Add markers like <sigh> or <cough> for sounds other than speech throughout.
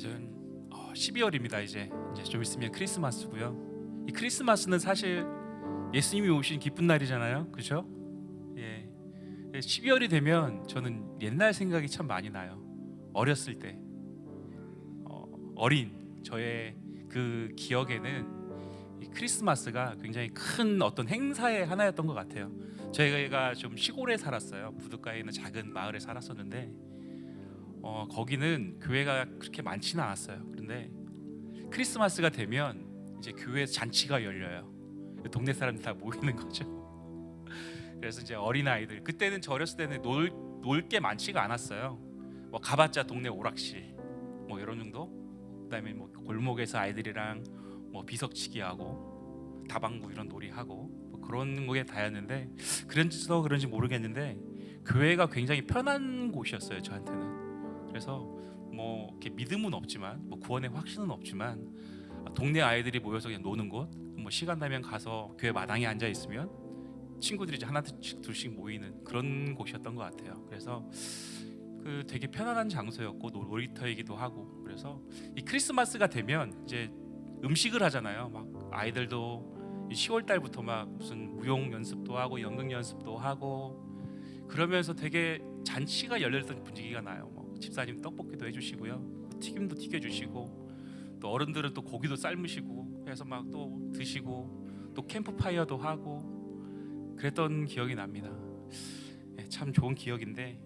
이제 12월입니다. 이제 이제 좀 있으면 크리스마스고요. 이 크리스마스는 사실 예수님이 오신 기쁜 날이잖아요. 그렇죠? 예. 12월이 되면 저는 옛날 생각이 참 많이 나요. 어렸을 때 어, 어린 저의 그 기억에는 이 크리스마스가 굉장히 큰 어떤 행사의 하나였던 것 같아요. 저희가 좀 시골에 살았어요. 부둣가에 있는 작은 마을에 살았었는데 어, 거기는 교회가 그렇게 많지는 않았어요. 그런데 크리스마스가 되면 이제 교회 잔치가 열려요. 동네 사람들 다 모이는 거죠. <laughs> 그래서 이제 어린 아이들 그때는 저 어렸을 때는 놀놀 게 많지가 않았어요. 뭐 가봤자 동네 오락실 뭐 이런 정도. 그다음에 뭐 골목에서 아이들이랑 뭐 비석치기 하고 다방구 이런 놀이 하고 뭐 그런 거에 다였는데 그런지도 그런지 모르겠는데 교회가 굉장히 편한 곳이었어요 저한테는. 그래서 뭐 이렇게 믿음은 없지만 뭐 구원의 확신은 없지만 동네 아이들이 모여서 그냥 노는 곳, 뭐 시간 나면 가서 교회 마당에 앉아 있으면 친구들이 이제 하나씩 둘씩 모이는 그런 곳이었던 것 같아요. 그래서 그 되게 편안한 장소였고 놀이터이기도 하고 그래서 이 크리스마스가 되면 이제 음식을 하잖아요. 막 아이들도 10월 달부터 막 무슨 무용 연습도 하고 연극 연습도 하고 그러면서 되게 잔치가 열렸던 분위기가 나요. 뭐 집사님 떡볶이도 해주시고요, 튀김도 튀겨주시고 또 어른들은 또 고기도 삶으시고 해서 막 또 드시고 또 캠프파이어도 하고 그랬던 기억이 납니다. 예, 참 좋은 기억인데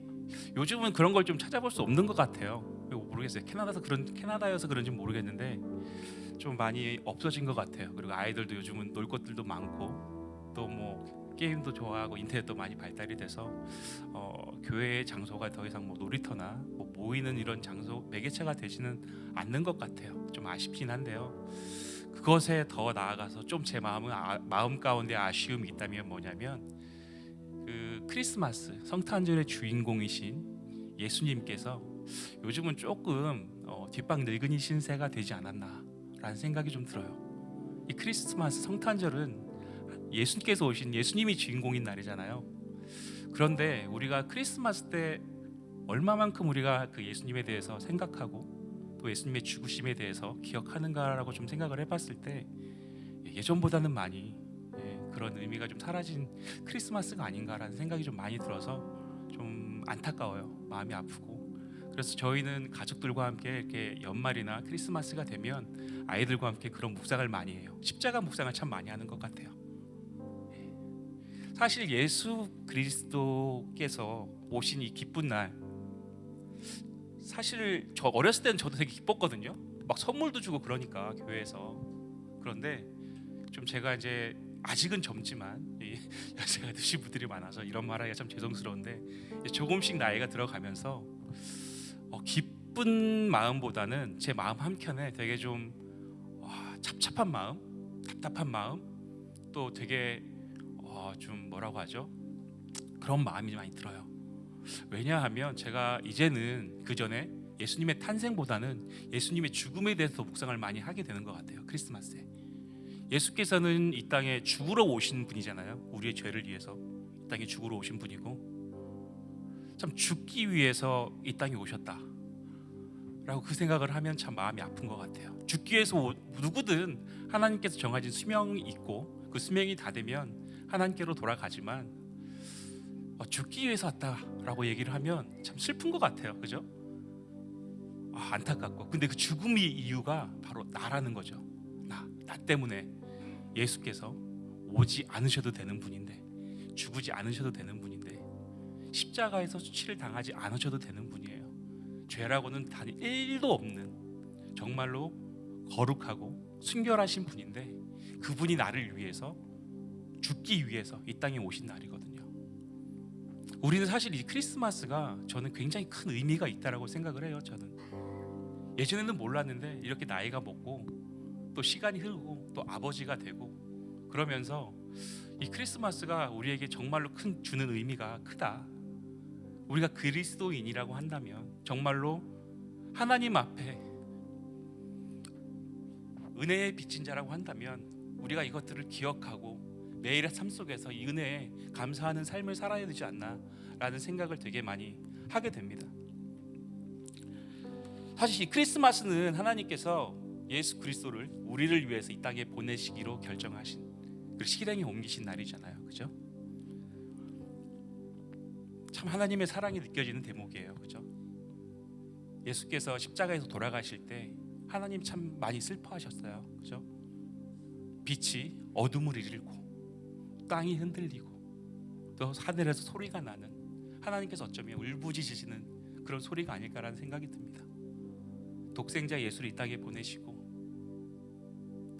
요즘은 그런 걸 좀 찾아볼 수 없는 것 같아요. 모르겠어요. 캐나다에서 그런 캐나다여서 그런지 모르겠는데 좀 많이 없어진 것 같아요. 그리고 아이들도 요즘은 놀 것들도 많고 또뭐 게임도 좋아하고 인터넷도 많이 발달이 돼서 어, 교회의 장소가 더 이상 뭐 놀이터나 뭐 모이는 이런 장소 매개체가 되지는 않는 것 같아요. 좀 아쉽긴 한데요. 그것에 더 나아가서 좀 제 마음은 아, 마음 가운데 아쉬움이 있다면 뭐냐면 그 크리스마스 성탄절의 주인공이신 예수님께서 요즘은 조금 어, 뒷방 늙은이 신세가 되지 않았나라는 생각이 좀 들어요. 이 크리스마스 성탄절은 예수님께서 오신 예수님이 주인공인 날이잖아요. 그런데 우리가 크리스마스 때 얼마만큼 우리가 그 예수님에 대해서 생각하고 또 예수님의 죽으심에 대해서 기억하는가라고 좀 생각을 해봤을 때 예전보다는 많이 예, 그런 의미가 좀 사라진 크리스마스가 아닌가라는 생각이 좀 많이 들어서 좀 안타까워요. 마음이 아프고 그래서 저희는 가족들과 함께 이렇게 연말이나 크리스마스가 되면 아이들과 함께 그런 묵상을 많이 해요. 십자가 묵상을 참 많이 하는 것 같아요. 예. 사실 예수 그리스도께서 오신 이 기쁜 날 사실 저 어렸을 때는 저도 되게 기뻤거든요. 막 선물도 주고 그러니까 교회에서 그런데 좀 제가 이제 아직은 젊지만 연세가 <laughs> 드신 분들이 많아서 이런 말하기가 참 죄송스러운데 조금씩 나이가 들어가면서 어, 기쁜 마음보다는 제 마음 한켠에 되게 좀 와, 찹찹한 마음, 답답한 마음, 또 되게 어, 좀 뭐라고 하죠? 그런 마음이 많이 들어요. 왜냐하면 제가 이제는 그 전에 예수님의 탄생보다는 예수님의 죽음에 대해서 묵상을 많이 하게 되는 것 같아요. 크리스마스에 예수께서는 이 땅에 죽으러 오신 분이잖아요. 우리의 죄를 위해서 이 땅에 죽으러 오신 분이고 참 죽기 위해서 이 땅에 오셨다. 라고 그 생각을 하면 참 마음이 아픈 것 같아요. 죽기 위해서 누구든 하나님께서 정하신 수명이 있고 그 수명이 다 되면 하나님께로 돌아가지만 어, 죽기 위해서 왔다라고 얘기를 하면 참 슬픈 것 같아요. 그죠? 아, 안타깝고 근데 그 죽음의 이유가 바로 나라는 거죠. 나, 나 때문에 예수께서 오지 않으셔도 되는 분인데 죽지 않으셔도 되는 분인데 십자가에서 수치를 당하지 않으셔도 되는 분이에요. 죄라고는 단 1도 없는 정말로 거룩하고 순결하신 분인데 그분이 나를 위해서 죽기 위해서 이 땅에 오신 날이거든요. 우리는 사실 이 크리스마스가 저는 굉장히 큰 의미가 있다라고 생각을 해요. 저는 예전에는 몰랐는데 이렇게 나이가 먹고 또 시간이 흐르고 또 아버지가 되고 그러면서 이 크리스마스가 우리에게 정말로 큰 주는 의미가 크다. 우리가 그리스도인이라고 한다면 정말로 하나님 앞에 은혜의 빚진 자라고 한다면 우리가 이것들을 기억하고 매일의 삶 속에서 이 은혜에 감사하는 삶을 살아야 되지 않나라는 생각을 되게 많이 하게 됩니다. 사실 이 크리스마스는 하나님께서 예수 그리스도를 우리를 위해서 이 땅에 보내시기로 결정하신 그 실행에 옮기신 날이잖아요. 그죠? 참 하나님의 사랑이 느껴지는 대목이에요. 그죠? 예수께서 십자가에서 돌아가실 때 하나님 참 많이 슬퍼하셨어요. 그죠? 빛이 어둠을 이끌고 땅이 흔들리고 또 하늘에서 소리가 나는 하나님께서 어쩌면 울부짖으시는 그런 소리가 아닐까라는 생각이 듭니다. 독생자 예수를 이 땅에 보내시고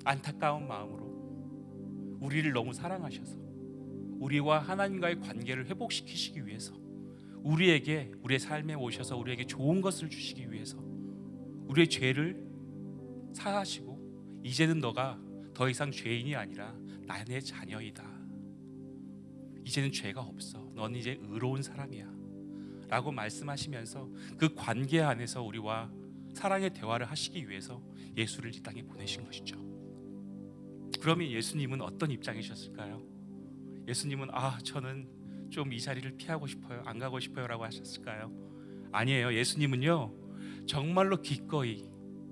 안타까운 마음으로 우리를 너무 사랑하셔서 우리와 하나님과의 관계를 회복시키시기 위해서 우리에게 우리의 삶에 오셔서 우리에게 좋은 것을 주시기 위해서 우리의 죄를 사하시고 이제는 너가 더 이상 죄인이 아니라 나의 자녀이다. 이제는 죄가 없어. 넌 이제 의로운 사람이야. 라고 말씀하시면서 그 관계 안에서 우리와 사랑의 대화를 하시기 위해서 예수를 이 땅에 보내신 것이죠. 그러면 예수님은 어떤 입장이셨을까요? 예수님은 아 저는 좀 이 자리를 피하고 싶어요, 안 가고 싶어요라고 하셨을까요? 아니에요. 예수님은요 정말로 기꺼이,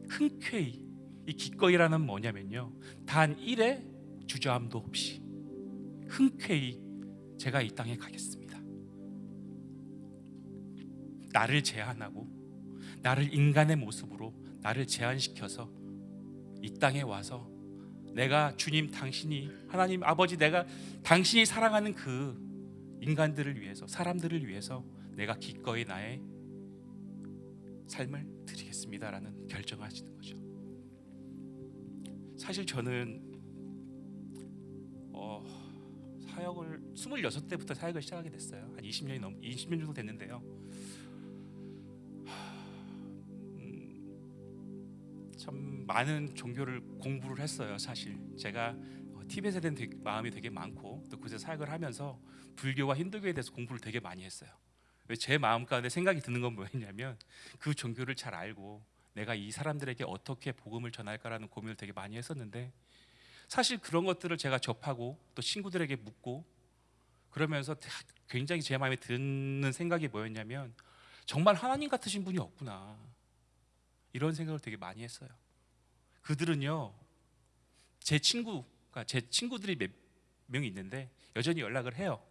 흔쾌히 이 기꺼이라는 뭐냐면요 단 일의 주저함도 없이 흔쾌히 제가 이 땅에 가겠습니다. 나를 제한하고 나를 인간의 모습으로 나를 제한시켜서 이 땅에 와서 내가 주님 당신이 하나님 아버지 내가 당신이 사랑하는 그 인간들을 위해서 사람들을 위해서 내가 기꺼이 나의 삶을 드리겠습니다라는 결정하시는 거죠. 사실 저는 어, 사역을 26대부터 사역을 시작하게 됐어요. 한 20년이 넘 20년 정도 됐는데요. 음, 참 많은 종교를 공부를 했어요. 사실 제가 어, 티벳에 대한 마음이 되게 많고 또 그곳에 사역을 하면서 불교와 힌두교에 대해서 공부를 되게 많이 했어요. 왜 제 마음 가운데 생각이 드는 건 뭐였냐면 그 종교를 잘 알고 내가 이 사람들에게 어떻게 복음을 전할까라는 고민을 되게 많이 했었는데 사실 그런 것들을 제가 접하고 또 친구들에게 묻고 그러면서 굉장히 제 마음에 드는 생각이 뭐였냐면 정말 하나님 같으신 분이 없구나 이런 생각을 되게 많이 했어요. 그들은요 제 친구가 제 친구들이 몇 명이 있는데 여전히 연락을 해요.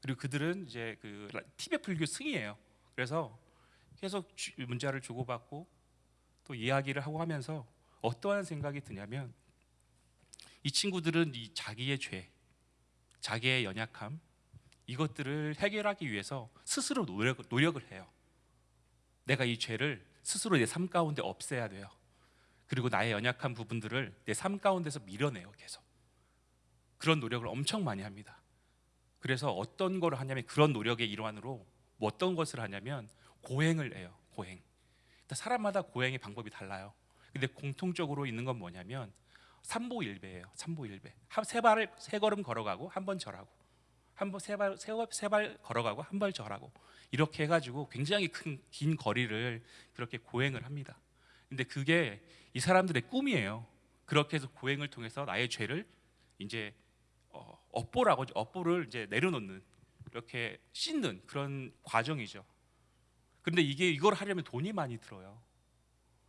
그리고 그들은 이제 그 티베 불교 승이에요. 그래서 계속 주- 문자를 주고받고 또 이야기를 하고 하면서 어떠한 생각이 드냐면 이 친구들은 이 자기의 죄, 자기의 연약함 이것들을 해결하기 위해서 스스로 노력, 노력을 해요. 내가 이 죄를 스스로 내 삶 가운데 없애야 돼요. 그리고 나의 연약한 부분들을 내 삶 가운데서 밀어내요, 계속. 그런 노력을 엄청 많이 합니다. 그래서 어떤 걸 하냐면 그런 노력의 일환으로 뭐 어떤 것을 하냐면 고행을 해요. 고행. 일단 사람마다 고행의 방법이 달라요. 근데 공통적으로 있는 건 뭐냐면 삼보일배예요. 삼보일배. 한세 발을 세 걸음 걸어가고 한 번 절하고 한 번 세발 세발 걸어가고 한 발 절하고 이렇게 해가지고 굉장히 큰 긴 거리를 그렇게 고행을 합니다. 근데 그게 이 사람들의 꿈이에요. 그렇게 해서 고행을 통해서 나의 죄를 이제 어, 업보라고. 업보를 이제 내려놓는 이렇게 씻는 그런 과정이죠. 그런데 이게 이걸 하려면 돈이 많이 들어요.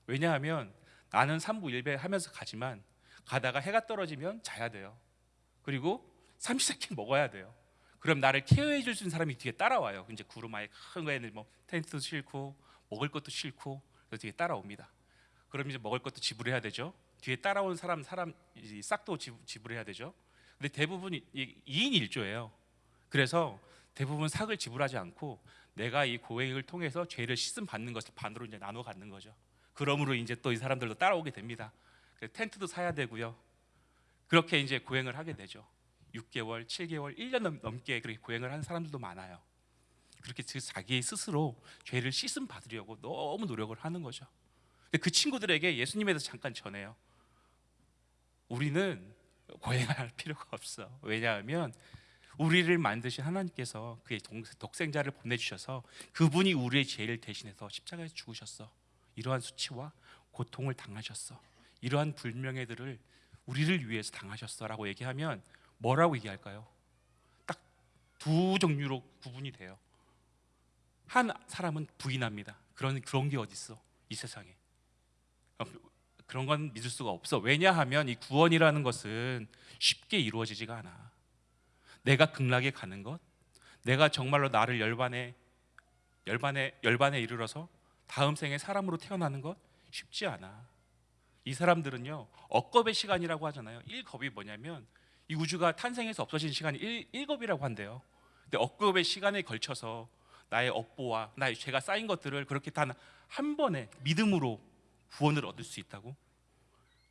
왜냐하면 나는 삼부 일배 하면서 가지만 가다가 해가 떨어지면 자야 돼요. 그리고 삼시세끼 먹어야 돼요. 그럼 나를 케어해 줄 수 있는 사람이 뒤에 따라와요. 이제 구름 아예 큰 거에는 뭐 텐트도 싣고 먹을 것도 싣고 그래서 뒤에 따라옵니다. 그럼 이제 먹을 것도 지불해야 되죠. 뒤에 따라온 사람 사람 이 싹도 지불- 지불해야 되죠. 근데 대부분 이 2인 1조예요. 그래서 대부분 삭을 지불하지 않고 내가 이 고행을 통해서 죄를 씻음 받는 것을 반으로 이제 나눠 갖는 거죠. 그러므로 이제 또 이 사람들도 따라오게 됩니다. 그래서 텐트도 사야 되고요. 그렇게 이제 고행을 하게 되죠. 6개월, 7개월, 1년 넘- 넘게 그렇게 고행을 하는 사람들도 많아요. 그렇게 그 자기 스스로 죄를 씻음 받으려고 너무 노력을 하는 거죠. 근데 그 친구들에게 예수님에 대해서 잠깐 전해요. 우리는 고행할 필요가 없어. 왜냐하면 우리를 만드신 하나님께서 그의 동- 독생자를 보내주셔서 그분이 우리의 죄를 대신해서 십자가에서 죽으셨어. 이러한 수치와 고통을 당하셨어. 이러한 불명예들을 우리를 위해서 당하셨어라고 얘기하면 뭐라고 얘기할까요? 딱 두 종류로 구분이 돼요. 한 사람은 부인합니다. 그런 그런 게 어디 있어? 이 세상에 어, 그런 건 믿을 수가 없어. 왜냐하면 이 구원이라는 것은 쉽게 이루어지지가 않아. 내가 극락에 가는 것, 내가 정말로 나를 열반에 열반에 열반에 이르러서 다음 생에 사람으로 태어나는 것 쉽지 않아. 이 사람들은요 억겁의 시간이라고 하잖아요. 일겁이 뭐냐면 이 우주가 탄생해서 없어진 시간이 일, 일겁이라고 한대요. 근데 억겁의 시간에 걸쳐서 나의 업보와 나의 죄가 쌓인 것들을 그렇게 단 한 번에 믿음으로 구원을 얻을 수 있다고?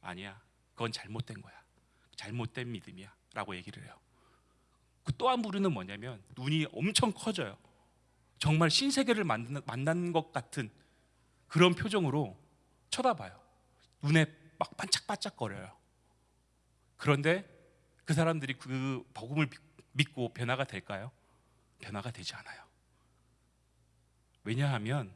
아니야. 그건 잘못된 거야. 잘못된 믿음이야 라고 얘기를 해요. 그 또한 부류는 뭐냐면 눈이 엄청 커져요. 정말 신세계를 만난 것 같은 그런 표정으로 쳐다봐요. 눈에 막 반짝반짝거려요. 그런데 그 사람들이 그 복음을 믿고 변화가 될까요? 변화가 되지 않아요. 왜냐하면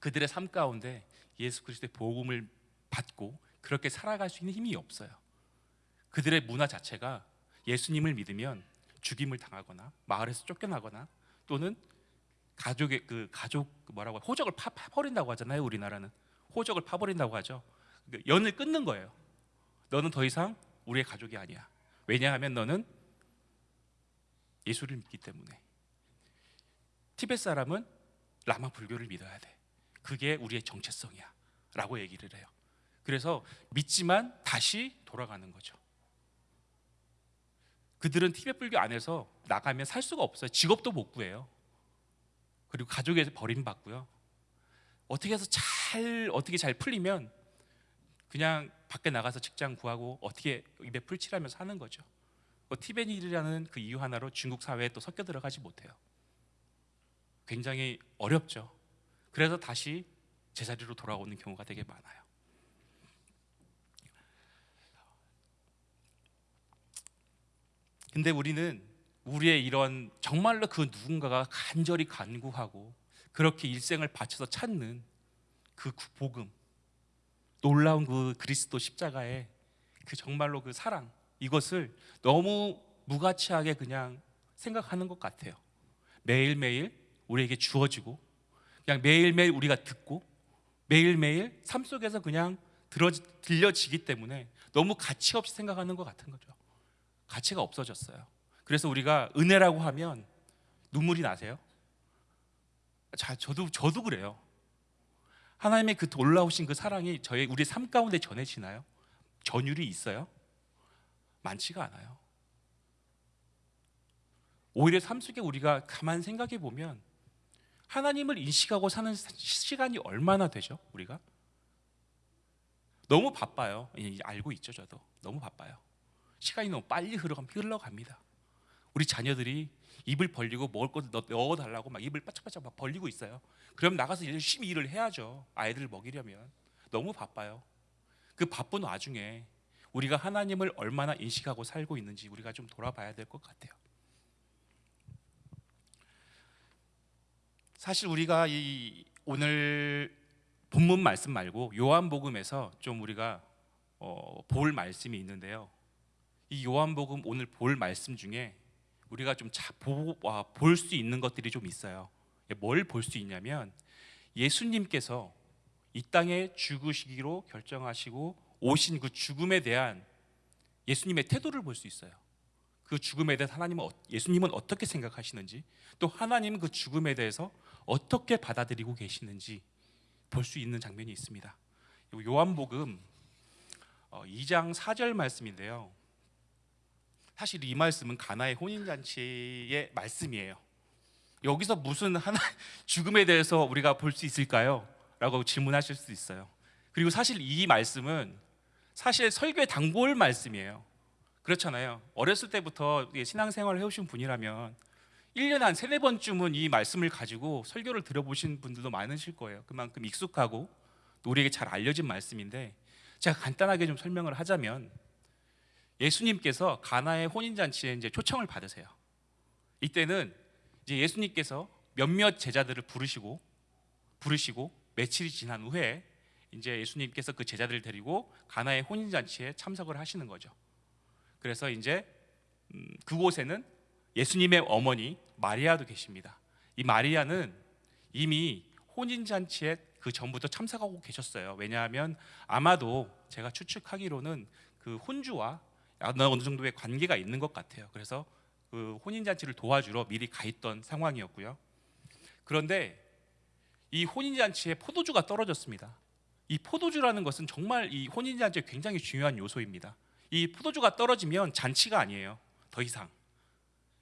그들의 삶 가운데 예수 그리스도의 복음을 받고 그렇게 살아갈 수 있는 힘이 없어요. 그들의 문화 자체가 예수님을 믿으면 죽임을 당하거나 마을에서 쫓겨나거나 또는 가족의 그 가족 뭐라고 호적을 파, 파버린다고 하잖아요. 우리나라는 호적을 파버린다고 하죠. 그 연을 끊는 거예요. 너는 더 이상 우리의 가족이 아니야. 왜냐하면 너는 예수를 믿기 때문에. 티베트 사람은 라마 불교를 믿어야 돼. 그게 우리의 정체성이야. 라고 얘기를 해요. 그래서 믿지만 다시 돌아가는 거죠. 그들은 티베트 불교 안에서 나가면 살 수가 없어요. 직업도 못 구해요. 그리고 가족에서 버림받고요. 어떻게 해서 잘 어떻게 잘 풀리면 그냥 밖에 나가서 직장 구하고 어떻게 입에 풀칠하면서 사는 거죠. 뭐 티베니라는 그 이유 하나로 중국 사회에 또 섞여 들어가지 못해요. 굉장히 어렵죠. 그래서 다시 제자리로 돌아오는 경우가 되게 많아요. 근데 우리는 우리의 이런 정말로 그 누군가가 간절히 간구하고 그렇게 일생을 바쳐서 찾는 그 복음 놀라운 그 그리스도 십자가의 그 정말로 그 사랑 이것을 너무 무가치하게 그냥 생각하는 것 같아요. 매일매일 우리에게 주어지고 그냥 매일매일 우리가 듣고 매일매일 삶 속에서 그냥 들어, 들려지기 때문에 너무 가치 없이 생각하는 것 같은 거죠. 가치가 없어졌어요. 그래서 우리가 은혜라고 하면 눈물이 나세요? 자, 저도 저도 그래요. 하나님의 그 놀라우신 그 사랑이 저의 우리 삶 가운데 전해지나요? 전율이 있어요? 많지가 않아요. 오히려 삶 속에 우리가 가만 생각해 보면 하나님을 인식하고 사는 시간이 얼마나 되죠? 우리가 너무 바빠요. 알고 있죠, 저도 너무 바빠요. 시간이 너무 빨리 흘러갑니다. 우리 자녀들이 입을 벌리고 먹을 것 넣어 달라고 막 입을 바짝바짝 막 벌리고 있어요. 그럼 나가서 열심히 일을 해야죠. 아이들을 먹이려면 너무 바빠요. 그 바쁜 와중에 우리가 하나님을 얼마나 인식하고 살고 있는지 우리가 좀 돌아봐야 될 것 같아요. 사실 우리가 이 오늘 본문 말씀 말고 요한복음에서 좀 우리가 어, 볼 말씀이 있는데요. 이 요한복음 오늘 볼 말씀 중에 우리가 좀 볼 수 있는 것들이 좀 있어요. 뭘 볼 수 있냐면 예수님께서 이 땅에 죽으시기로 결정하시고 오신 그 죽음에 대한 예수님의 태도를 볼 수 있어요. 그 죽음에 대해서 하나님은 어, 예수님은 어떻게 생각하시는지 또 하나님은 그 죽음에 대해서 어떻게 받아들이고 계시는지 볼 수 있는 장면이 있습니다. 요한복음 2장 어, 4절 말씀인데요. 사실 이 말씀은 가나의 혼인 잔치의 말씀이에요. 여기서 무슨 하나 <laughs> 죽음에 대해서 우리가 볼 수 있을까요? 라고 질문하실 수 있어요. 그리고 사실 이 말씀은 사실 설교의 단골 말씀이에요. 그렇잖아요. 어렸을 때부터 신앙생활을 해오신 분이라면 1년에 한 세네 번쯤은 이 말씀을 가지고 설교를 들어보신 분들도 많으실 거예요. 그만큼 익숙하고 우리에게 잘 알려진 말씀인데 제가 간단하게 좀 설명을 하자면 예수님께서 가나의 혼인 잔치에 이제 초청을 받으세요. 이때는 이제 예수님께서 몇몇 제자들을 부르시고 부르시고 며칠이 지난 후에 이제 예수님께서 그 제자들을 데리고 가나의 혼인 잔치에 참석을 하시는 거죠. 그래서 이제 음, 그곳에는 예수님의 어머니 마리아도 계십니다. 이 마리아는 이미 혼인 잔치에 그 전부터 참석하고 계셨어요. 왜냐하면 아마도 제가 추측하기로는 그 혼주와 어느 정도의 관계가 있는 것 같아요. 그래서 그 혼인 잔치를 도와주러 미리 가 있던 상황이었고요. 그런데 이 혼인 잔치에 포도주가 떨어졌습니다. 이 포도주라는 것은 정말 이 혼인 잔치에 굉장히 중요한 요소입니다. 이 포도주가 떨어지면 잔치가 아니에요. 더 이상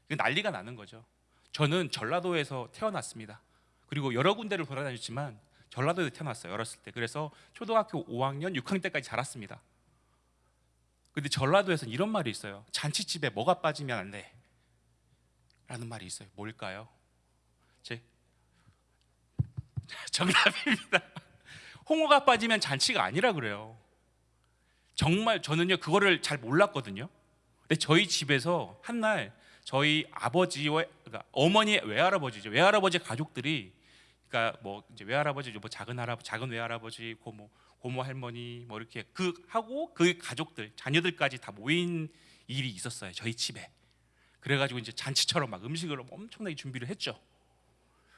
난리가 나는 거죠. 저는 전라도에서 태어났습니다. 그리고 여러 군데를 돌아다녔지만 전라도에서 태어났어요. 어렸을 때. 그래서 초등학교 5학년, 6학년 때까지 자랐습니다. 근데 전라도에서는 이런 말이 있어요. 잔치집에 뭐가 빠지면 안 돼. 라는 말이 있어요. 뭘까요? 제 <laughs> 정답입니다. 홍어가 빠지면 잔치가 아니라 그래요. 정말 저는요 그거를 잘 몰랐거든요. 근데 저희 집에서 한 날 저희 아버지와 그러니까 어머니 외할아버지죠 외할아버지 가족들이 그러니까 뭐 이제 외할아버지 뭐 작은 할아버 작은 외할아버지 고모 고모 할머니 뭐 이렇게 그 하고 그 가족들 자녀들까지 다 모인 일이 있었어요 저희 집에. 그래가지고 이제 잔치처럼 막 음식을 엄청나게 준비를 했죠.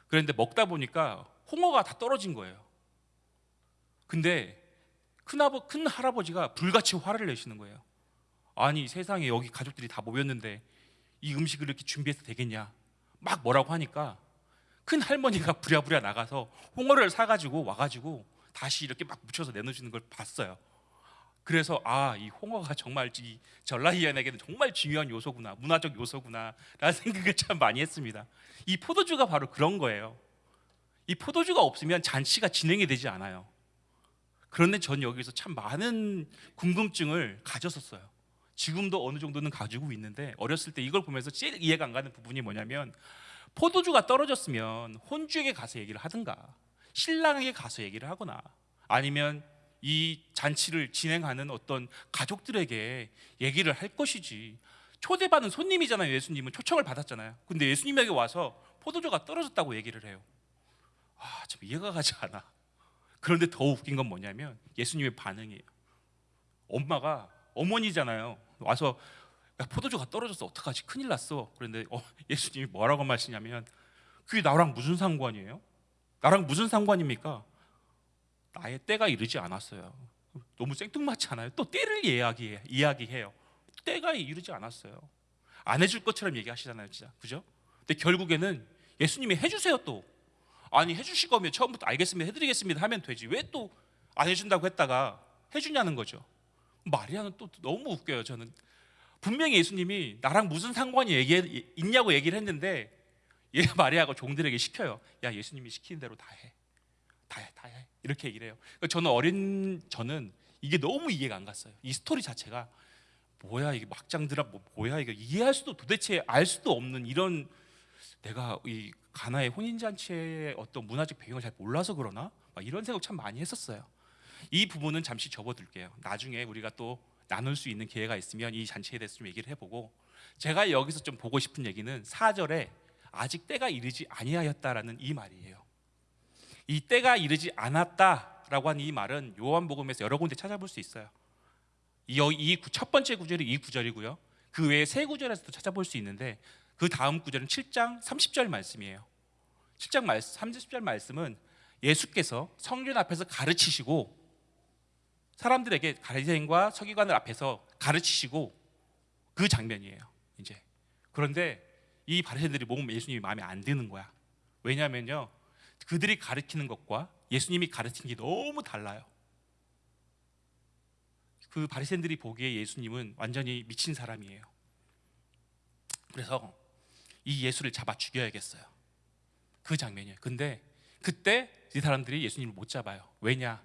그런데 먹다 보니까 홍어가 다 떨어진 거예요. 근데 큰아버 큰 할아버지가 불같이 화를 내시는 거예요. 아니 세상에 여기 가족들이 다 모였는데 이 음식을 이렇게 준비해서 되겠냐? 막 뭐라고 하니까 큰 할머니가 부랴부랴 나가서 홍어를 사가지고 와가지고 다시 이렇게 막 묻혀서 내놓으시는 걸 봤어요. 그래서 아 이 홍어가 정말 이 전라이안에게는 정말 중요한 요소구나 문화적 요소구나라는 <laughs> 생각을 참 많이 했습니다. 이 포도주가 바로 그런 거예요. 이 포도주가 없으면 잔치가 진행이 되지 않아요. 그런데 전 여기서 참 많은 궁금증을 가졌었어요. 지금도 어느 정도는 가지고 있는데 어렸을 때 이걸 보면서 제일 이해가 안 가는 부분이 뭐냐면 포도주가 떨어졌으면 혼주에게 가서 얘기를 하든가 신랑에게 가서 얘기를 하거나 아니면 이 잔치를 진행하는 어떤 가족들에게 얘기를 할 것이지. 초대받은 손님이잖아요 예수님은. 초청을 받았잖아요. 근데 예수님에게 와서 포도주가 떨어졌다고 얘기를 해요. 아참 이해가 가지 않아. 그런데 더 웃긴 건 뭐냐면 예수님의 반응이에요. 엄마가 어머니잖아요. 와서 야, 포도주가 떨어졌어. 어떡하지? 큰일 났어. 그런데 어, 예수님이 뭐라고 말씀하시냐면 그게 나랑 무슨 상관이에요? 나랑 무슨 상관입니까? 나의 때가 이르지 않았어요. 너무 생뚱맞지 않아요? 또 때를 이야기해, 이야기해요. 때가 이르지 않았어요. 안 해줄 것처럼 얘기하시잖아요 진짜. 그죠? 근데 결국에는 예수님이 해주세요 또. 아니 해주실 거면 처음부터 알겠습니다 해드리겠습니다 하면 되지. 왜 또 안 해준다고 했다가 해주냐는 거죠. 마리아는 또 너무 웃겨요 저는. 분명히 예수님이 나랑 무슨 상관이 얘기, 있냐고 얘기를 했는데 <laughs> 얘 마리아가 종들에게 시켜요. 야 예수님이 시키는 대로 다 해. 다 해 다 해. 이렇게 얘기를 해요. 그러니까 저는 어린 저는 이게 너무 이해가 안 갔어요. 이 스토리 자체가 뭐야 이게 막장 드라 뭐 뭐야 이거 이해할 수도 도대체 알 수도 없는 이런 내가 이 가나의 혼인 잔치의 어떤 문화적 배경을 잘 몰라서 그러나? 막 이런 생각 참 많이 했었어요. 이 부분은 잠시 접어둘게요. 나중에 우리가 또 나눌 수 있는 기회가 있으면 이 잔치에 대해서 좀 얘기를 해보고 제가 여기서 좀 보고 싶은 얘기는 4절에 아직 때가 이르지 아니하였다라는 이 말이에요. 이 때가 이르지 않았다라고 하는 이 말은 요한복음에서 여러 군데 찾아볼 수 있어요. 이첫 번째 구절이 이 구절이고요. 그 외에 세 구절에서도 찾아볼 수 있는데 그 다음 구절은 7장 30절 말씀이에요. 7장 30절 말씀은 예수께서 성전 앞에서 가르치시고 사람들에게 가리새인과 서기관을 앞에서 가르치시고 그 장면이에요. 이제 그런데 이 바리새인들이 보면 예수님이 마음에 안 드는 거야. 왜냐하면요, 그들이 가르치는 것과 예수님이 가르친 게 너무 달라요. 그 바리새인들이 보기에 예수님은 완전히 미친 사람이에요. 그래서 이 예수를 잡아 죽여야겠어요. 그 장면이에요. 근데 그때 이 사람들이 예수님을 못 잡아요. 왜냐?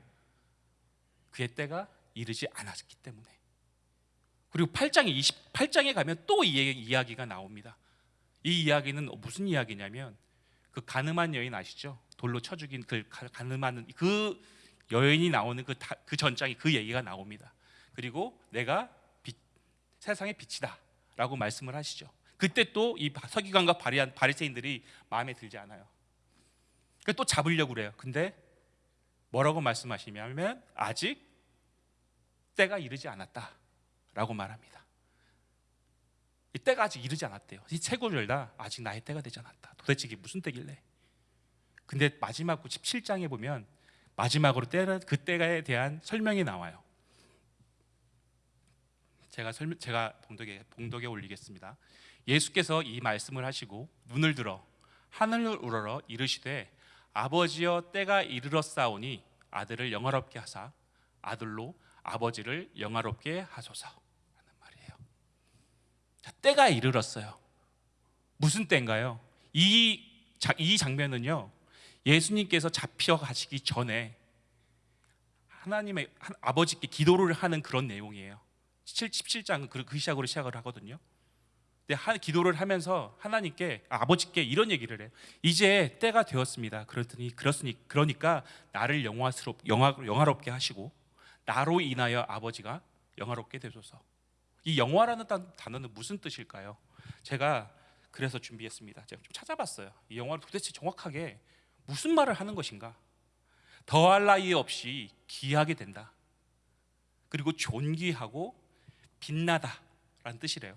그의 때가 이르지 않았기 때문에. 그리고 8장에 28장에 가면 또 이 이야기가 나옵니다. 이 이야기는 무슨 이야기냐면 그 가늠한 여인 아시죠? 돌로 쳐 죽인 그 가늠한 그 여인이 나오는 그, 그 전장에 그 얘기가 나옵니다. 그리고 내가 빛, 세상의 빛이다 라고 말씀을 하시죠. 그때 또 이 서기관과 바리한 바리새인들이 마음에 들지 않아요. 또 잡으려고 그래요. 근데 뭐라고 말씀하시냐면 아직 때가 이르지 않았다 라고 말합니다. 이 때가 아직 이르지 않았대요. 이다 아직 나의 때가 되지 않았다. 도대체 이게 무슨 때길래? 근데 마지막 17장에 보면 마지막으로 때는 그 때에 대한 설명이 나와요. 제가 설명 제가 봉독에 봉독에 올리겠습니다. 예수께서 이 말씀을 하시고 눈을 들어 하늘을 우러러 이르시되 아버지여 때가 이르렀사오니 아들을 영화롭게 하사 아들로 아버지를 영화롭게 하소서. 자, 때가 이르렀어요. 무슨 때인가요? 이, 자, 이 장면은요. 예수님께서 잡혀 가시기 전에 하나님의 하- 아버지께 기도를 하는 그런 내용이에요. 17장은 그, 그 시작으로 시작을 하거든요. 근데 하, 기도를 하면서 하나님께 아, 아버지께 이런 얘기를 해요. 이제 때가 되었습니다. 그랬더니 그렇으니 그러니까 나를 영화스럽 영화 영화롭게 하시고 나로 인하여 아버지가 영화롭게 되소서. 이 영화라는 단, 단어는 무슨 뜻일까요? 제가 그래서 준비했습니다. 제가 좀 찾아봤어요. 이 영화를 도대체 정확하게 무슨 말을 하는 것인가? 더할 나위 없이 귀하게 된다. 그리고 존귀하고 빛나다라는 뜻이래요.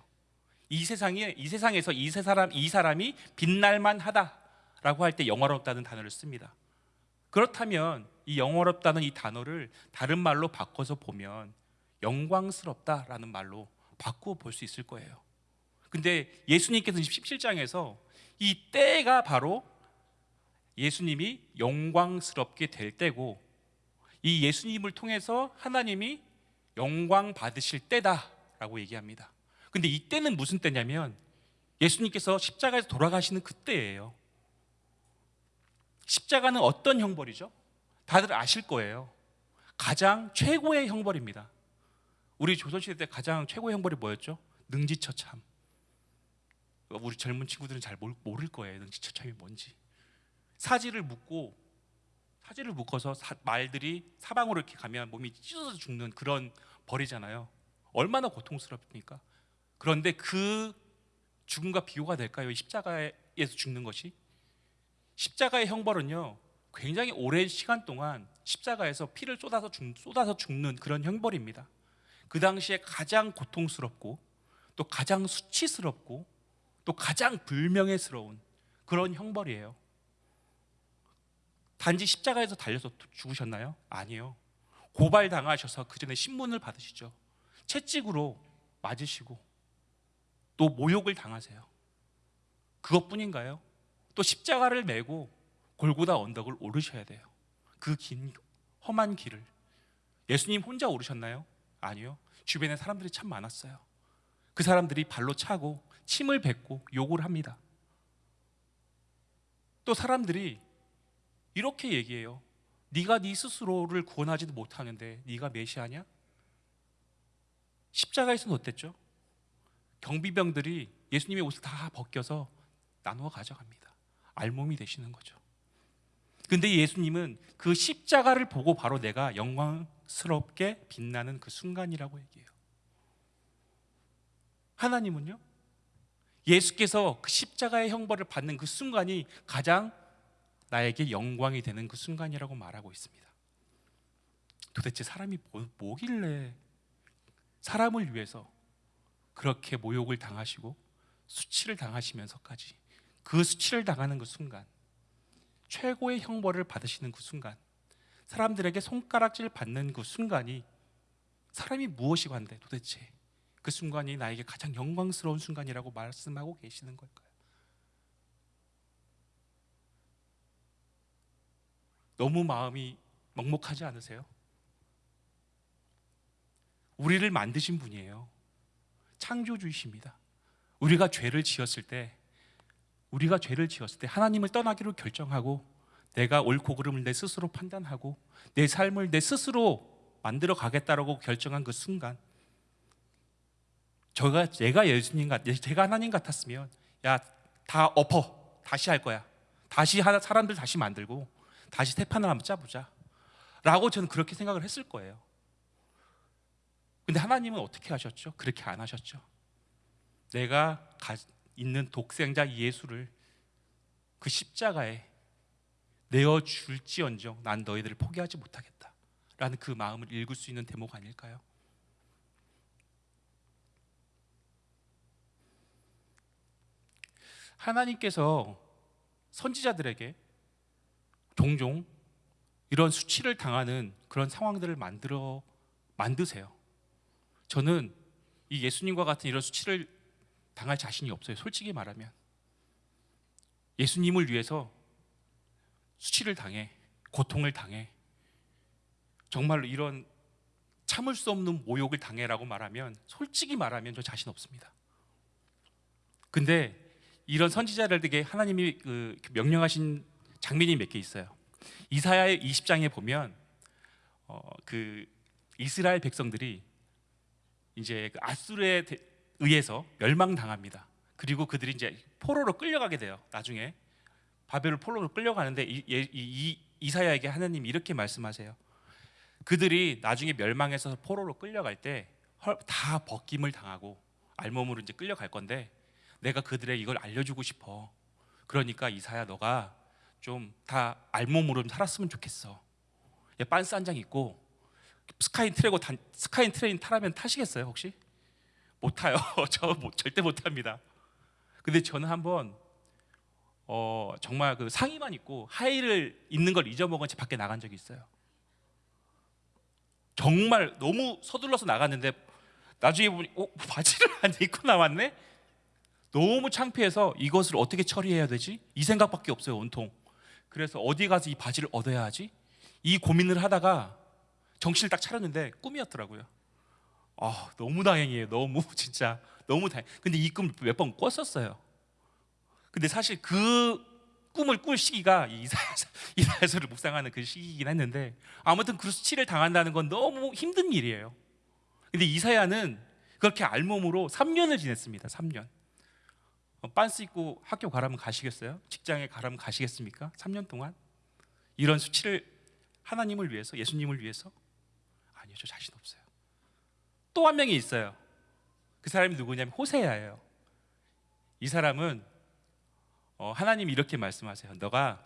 이 세상에 이 세상에서 이 세 사람 이 사람이 빛날만 하다라고 할 때 영화롭다는 단어를 씁니다. 그렇다면 이 영화롭다는 이 단어를 다른 말로 바꿔서 보면 영광스럽다라는 말로 바꾸어 볼 수 있을 거예요. 근데 예수님께서 17장에서 이 때가 바로 예수님이 영광스럽게 될 때고 이 예수님을 통해서 하나님이 영광 받으실 때다라고 얘기합니다. 근데 이 때는 무슨 때냐면 예수님께서 십자가에서 돌아가시는 그때예요. 십자가는 어떤 형벌이죠? 다들 아실 거예요. 가장 최고의 형벌입니다. 우리 조선시대 때 가장 최고의 형벌이 뭐였죠? 능지처참. 우리 젊은 친구들은 잘 모를, 거예요. 능지처참이 뭔지. 사지를 묶고 사지를 묶어서 사- 말들이 사방으로 이렇게 가면 몸이 찢어져 죽는 그런 벌이잖아요. 얼마나 고통스럽습니까? 그런데 그 죽음과 비교가 될까요? 이 십자가에서 죽는 것이 십자가의 형벌은요 굉장히 오랜 시간 동안 십자가에서 피를 쏟아서 죽, 쏟아서 죽는 그런 형벌입니다. 그 당시에 가장 고통스럽고 또 가장 수치스럽고 또 가장 불명예스러운 그런 형벌이에요. 단지 십자가에서 달려서 죽으셨나요? 아니요. 고발 당하셔서 그 전에 신문을 받으시죠. 채찍으로 맞으시고 또 모욕을 당하세요. 그것뿐인가요? 또 십자가를 메고 골고다 언덕을 오르셔야 돼요. 그 긴 험한 길을 예수님 혼자 오르셨나요? 아니요. 주변에 사람들이 참 많았어요. 그 사람들이 발로 차고 침을 뱉고 욕을 합니다. 또 사람들이 이렇게 얘기해요. 네가 네 스스로를 구원하지도 못하는데 네가 메시아냐? 십자가에서는 어땠죠? 경비병들이 예수님의 옷을 다 벗겨서 나누어 가져갑니다. 알몸이 되시는 거죠. 근데 예수님은 그 십자가를 보고 바로 내가 영광 스럽게 빛나는 그 순간이라고 얘기해요. 하나님은요? 예수께서 그 십자가의 형벌을 받는 그 순간이 가장 나에게 영광이 되는 그 순간이라고 말하고 있습니다. 도대체 사람이 뭐, 뭐길래 사람을 위해서 그렇게 모욕을 당하시고 수치를 당하시면서까지 그 수치를 당하는 그 순간 최고의 형벌을 받으시는 그 순간 사람들에게 손가락질 받는 그 순간이 사람이 무엇이 관대 도대체 그 순간이 나에게 가장 영광스러운 순간이라고 말씀하고 계시는 걸까요? 너무 마음이 먹먹하지 않으세요? 우리를 만드신 분이에요. 창조주이십니다. 우리가 죄를 지었을 때 우리가 죄를 지었을 때 하나님을 떠나기로 결정하고 내가 옳고 그름을 내 스스로 판단하고 내 삶을 내 스스로 만들어 가겠다라고 결정한 그 순간 저가 제가 예수님 같 제가 하나님 같았으면 야 다 엎어. 다시 할 거야. 다시 하나 사람들 다시 만들고 다시 태판을 한번 짜보자. 라고 저는 그렇게 생각을 했을 거예요. 근데 하나님은 어떻게 하셨죠? 그렇게 안 하셨죠. 내가 가, 있는 독생자 예수를 그 십자가에 내어 줄지언정 난 너희들을 포기하지 못하겠다 라는 그 마음을 읽을 수 있는 대목 아닐까요? 하나님께서 선지자들에게 종종 이런 수치를 당하는 그런 상황들을 만들어 만드세요. 저는 이 예수님과 같은 이런 수치를 당할 자신이 없어요. 솔직히 말하면 예수님을 위해서 수치를 당해 고통을 당해 정말로 이런 참을 수 없는 모욕을 당해라고 말하면 솔직히 말하면 저 자신 없습니다. 근데 이런 선지자들에게 하나님이 그 명령하신 장면이 몇 개 있어요. 이사야의 20장에 보면 어, 그 이스라엘 백성들이 이제 그 아수르에 대- 의해서 멸망당합니다. 그리고 그들이 이제 포로로 끌려가게 돼요. 나중에 바벨론 포로로 끌려가는데 이, 이, 이 이사야에게 하나님이 이렇게 말씀하세요. 그들이 나중에 멸망해서 포로로 끌려갈 때 다 벗김을 당하고 알몸으로 이제 끌려갈 건데 내가 그들에게 이걸 알려주고 싶어. 그러니까 이사야 너가 좀 다 알몸으로 좀 살았으면 좋겠어. 예, 빤스 한 장 입고 스카이 트레고 단, 스카이 트레인 타라면 타시겠어요 혹시? 못 타요. <laughs> 저 못- 절대 못 탑니다. 근데 저는 한번 어, 정말 그 상의만 입고 하의를 입는 걸 잊어먹은 채 밖에 나간 적이 있어요. 정말 너무 서둘러서 나갔는데 나중에 보니 어, 바지를 <laughs> 안 입고 나왔네. 너무 창피해서 이것을 어떻게 처리해야 되지? 이 생각밖에 없어요 온통. 그래서 어디 가서 이 바지를 얻어야 하지? 이 고민을 하다가 정신을 딱 차렸는데 꿈이었더라고요. 아 너무 다행이에요. 너무 <laughs> 진짜 너무 다행. 근데 이 꿈을 몇번 꿨었어요. 근데 사실 그 꿈을 꿀 시기가 이 이사야서, <laughs> 이사야서 를 묵상하는 그 시기이긴 했는데 아무튼 그 수치를 당한다는 건 너무 힘든 일이에요. 근데 이사야는 그렇게 알몸으로 3년을 지냈습니다. 3년. 어, 빤스 입고 학교 가라면 가시겠어요? 직장에 가라면 가시겠습니까? 3년 동안 이런 수치를 하나님을 위해서 예수님을 위해서 아니요 저 자신 없어요. 또 한 명이 있어요. 그 사람이 누구냐면 호세야예요. 이 사람은 어, 하나님이 이렇게 말씀하세요. 너가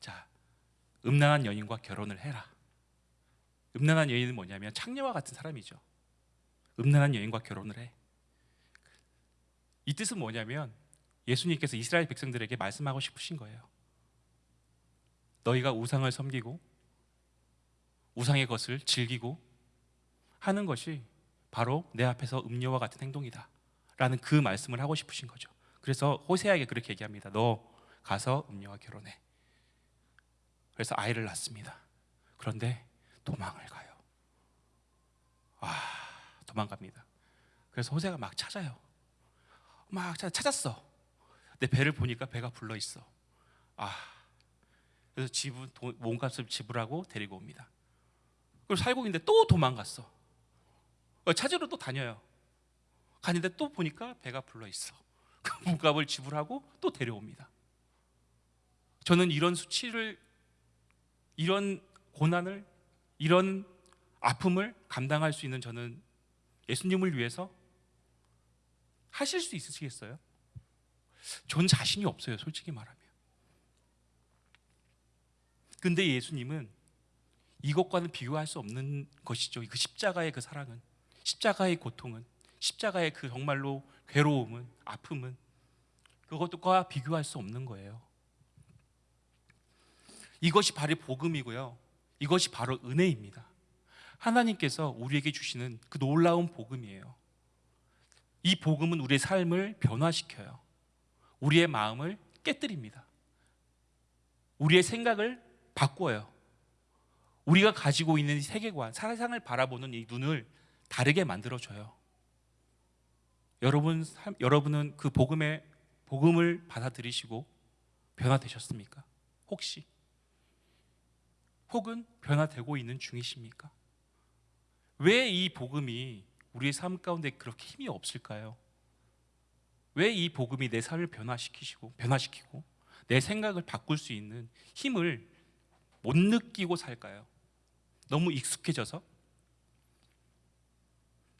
자 음란한 여인과 결혼을 해라. 음란한 여인은 뭐냐면 창녀와 같은 사람이죠. 음란한 여인과 결혼을 해. 이 뜻은 뭐냐면 예수님께서 이스라엘 백성들에게 말씀하고 싶으신 거예요. 너희가 우상을 섬기고 우상의 것을 즐기고 하는 것이 바로 내 앞에서 음료와 같은 행동이다. 라는 그 말씀을 하고 싶으신 거죠. 그래서 호세아에게 그렇게 얘기합니다. 너 가서 음료와 결혼해. 그래서 아이를 낳습니다. 그런데 도망을 가요. 아, 도망갑니다. 그래서 호세가 막 찾아요. 막 찾- 찾았어. 내 배를 보니까 배가 불러 있어. 아, 그래서 돈- 몸값을 지불하고 데리고 옵니다. 그리고 살고 있는데 또 도망갔어. 어, 찾으러 또 다녀요. 가는데 또 보니까 배가 불러 있어. 그 몸값을 지불하고 또 데려옵니다. 저는 이런 수치를 이런 고난을 이런 아픔을 감당할 수 있는 저는 예수님을 위해서 하실 수 있으시겠어요? 전 자신이 없어요, 솔직히 말하면. 근데 예수님은 이것과는 비교할 수 없는 것이죠. 그 십자가의 그 사랑은, 십자가의 고통은, 십자가의 그 정말로 괴로움은, 아픔은 그것과 비교할 수 없는 거예요. 이것이 바로 복음이고요. 이것이 바로 은혜입니다. 하나님께서 우리에게 주시는 그 놀라운 복음이에요. 이 복음은 우리의 삶을 변화시켜요. 우리의 마음을 깨뜨립니다. 우리의 생각을 바꿔요. 우리가 가지고 있는 세계관, 세상을 바라보는 이 눈을 다르게 만들어줘요. 여러분, 삶- 여러분은 그 복음의 복음을 받아들이시고 변화되셨습니까? 혹시 혹은 변화되고 있는 중이십니까? 왜 이 복음이 우리의 삶 가운데 그렇게 힘이 없을까요? 왜 이 복음이 내 삶을 변화시키시고 변화시키고 내 생각을 바꿀 수 있는 힘을 못 느끼고 살까요? 너무 익숙해져서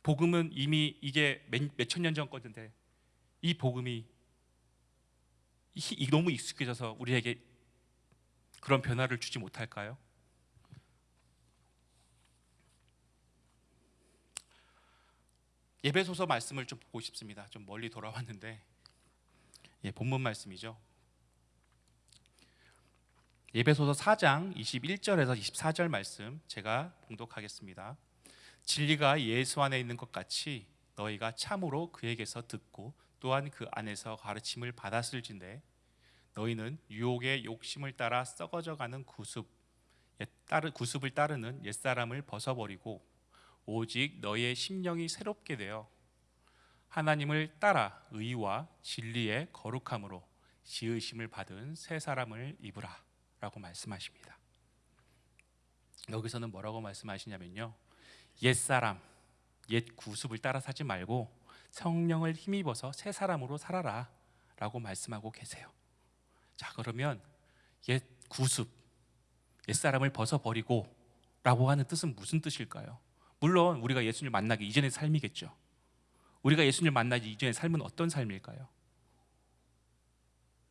복음은 이미 이게 몇 천 년 전 거던데 이 복음이 너무 익숙해져서 우리에게 그런 변화를 주지 못할까요? 예배소서 말씀을 좀 보고 싶습니다. 좀 멀리 돌아왔는데 예, 본문 말씀이죠. 예배소서 4장 21절에서 24절 말씀 제가 봉독하겠습니다. 진리가 예수 안에 있는 것 같이 너희가 참으로 그에게서 듣고 또한 그 안에서 가르침을 받았을진데 너희는 유혹의 욕심을 따라 썩어져가는 구습 옛 따르 구습을 따르는 옛 사람을 벗어버리고 오직 너희의 심령이 새롭게 되어 하나님을 따라 의와 진리의 거룩함으로 지으심을 받은 새 사람을 입으라라고 말씀하십니다. 여기서는 뭐라고 말씀하시냐면요. 옛 사람, 옛 구습을 따라 사지 말고 성령을 힘입어서 새 사람으로 살아라 라고 말씀하고 계세요. 자, 그러면 옛 구습, 옛 사람을 벗어 버리고 라고 하는 뜻은 무슨 뜻일까요? 물론 우리가 예수님을 만나기 이전의 삶이겠죠. 우리가 예수님을 만나기 이전의 삶은 어떤 삶일까요?